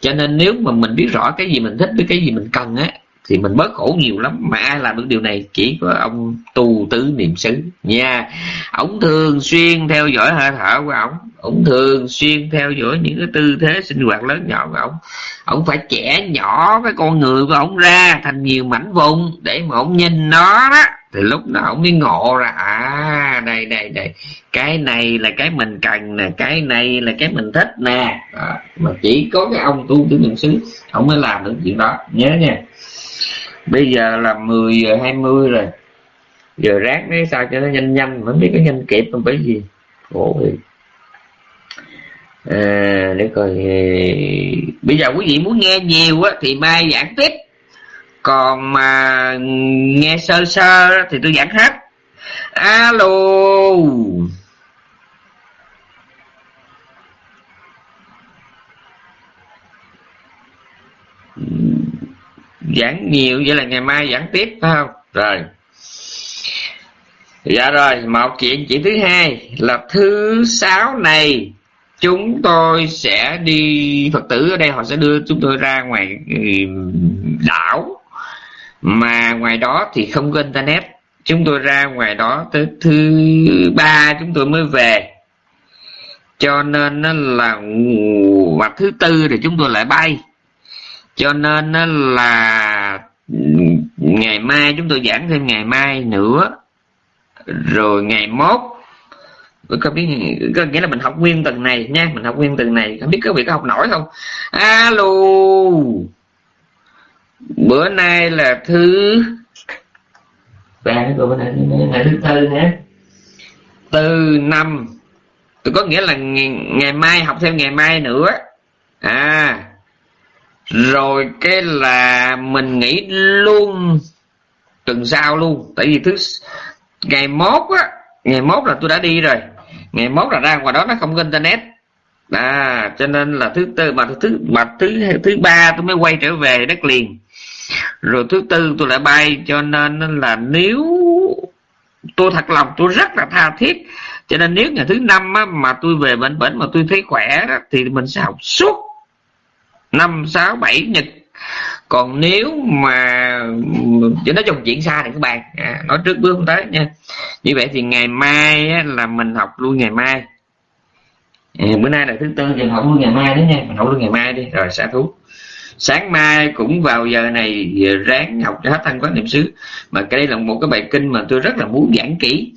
Cho nên nếu mà mình biết rõ cái gì mình thích với cái gì mình cần á thì mình bớt khổ nhiều lắm. Mà ai làm được điều này? Chỉ có ông tu tứ niệm xứ. Nha ổng thường xuyên theo dõi hơi thở của ổng ổng thường xuyên theo dõi những cái tư thế sinh hoạt lớn nhỏ của ổng ổng phải trẻ nhỏ cái con người của ổng ra thành nhiều mảnh vùng để mà ổng nhìn nó đó. Thì lúc đó ổng mới ngộ ra à đây đây đây. Cái này là cái mình cần nè cái này là cái mình thích nè. À, mà chỉ có cái ông tu tứ niệm xứ ổng mới làm được chuyện đó. Nhớ nha bây giờ là 10 giờ 20 rồi. Giờ ráng đấy sao cho nó nhanh nhanh mới biết có nhanh kịp không bởi gì khổ thì à, để coi ờ, bây giờ quý vị muốn nghe nhiều á thì mai giảng tiếp. Còn mà nghe sơ sơ thì tôi giảng hết. Alo. Ừ giảng nhiều, vậy là ngày mai giảng tiếp, phải không? Rồi. Dạ rồi, một chuyện chuyện thứ hai là thứ sáu này, chúng tôi sẽ đi, phật tử ở đây họ sẽ đưa chúng tôi ra ngoài đảo. Mà ngoài đó thì không có internet. Chúng tôi ra ngoài đó tới thứ ba chúng tôi mới về. Cho nên là và thứ tư thì chúng tôi lại bay cho nên là ngày mai chúng tôi giảng thêm ngày mai nữa. Rồi ngày mốt không biết có nghĩa là mình học nguyên tuần này nha mình học nguyên tuần này không biết có việc có học nổi không? Alo. Bữa nay là thứ ba rồi bữa nay là thứ tư hả từ năm. Tôi có nghĩa là ngày, ngày mai học thêm ngày mai nữa. À rồi cái là mình nghĩ luôn tuần sau luôn. Tại vì thứ ngày mốt á ngày mốt là tôi đã đi rồi. Ngày mốt là ra ngoài đó nó không có internet. À cho nên là thứ tư mà thứ mà thứ thứ ba tôi mới quay trở về đất liền. Rồi thứ tư tôi lại bay cho nên là nếu tôi thật lòng tôi rất là tha thiết. Cho nên nếu ngày thứ năm á, mà tôi về bệnh bệnh mà tôi thấy khỏe đó, thì mình sẽ học suốt năm sáu bảy nhật. Còn nếu mà chỉ nói trong chuyện xa thì các bạn à, nói trước bước không tới nha. Như vậy thì ngày mai á, là mình học luôn ngày mai. À, bữa nay là thứ tư thì học luôn ngày mai đấy nha. Mình học luôn ngày mai đi rồi xả thú sáng mai cũng vào giờ này ráng học cho hết thân quán niệm xứ. Mà cái đây là một cái bài kinh mà tôi rất là muốn giảng kỹ.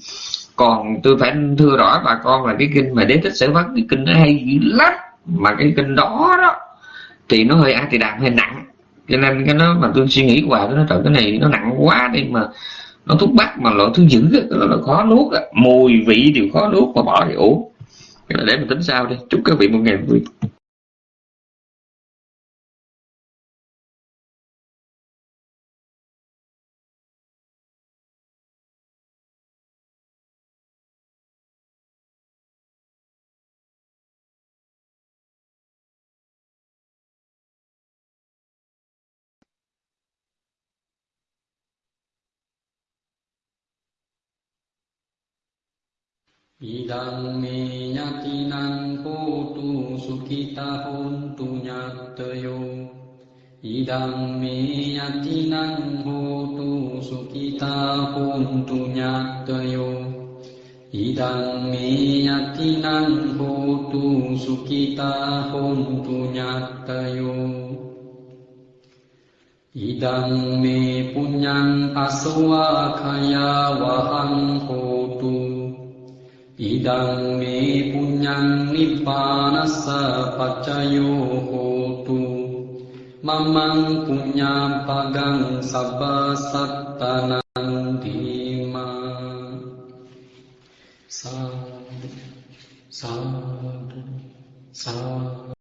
Còn tôi phải thưa rõ bà con là cái kinh mà đế thích sở vấn cái kinh nó hay dữ lắm. Mà cái kinh đó đó thì nó hơi a thì đàm hơi nặng. Cho nên cái nó mà tôi suy nghĩ hoài nó trời, cái này nó nặng quá đi mà nó thuốc bắc mà loại thứ dữ nó là khó nuốt á. Mùi vị đều khó nuốt mà bỏ thì uống để mình tính sao đi. Chúc các vị một ngày vui. Idang me yatinang hotu sukita hontu nyatayo Idang me yatinang hotu sukita hontu nyatayo Idang me yatinang hotu sukita hontu nyatayo Idang me punyang aswa kaya wahang hotu ඉදං මේ පුඤ්ඤං නිපානස්ස පච්චයෝ හෝතු මමං පුඤ්ඤං පගං සබ්බ සත්තනං දීමා සාදු සාදු සාදු.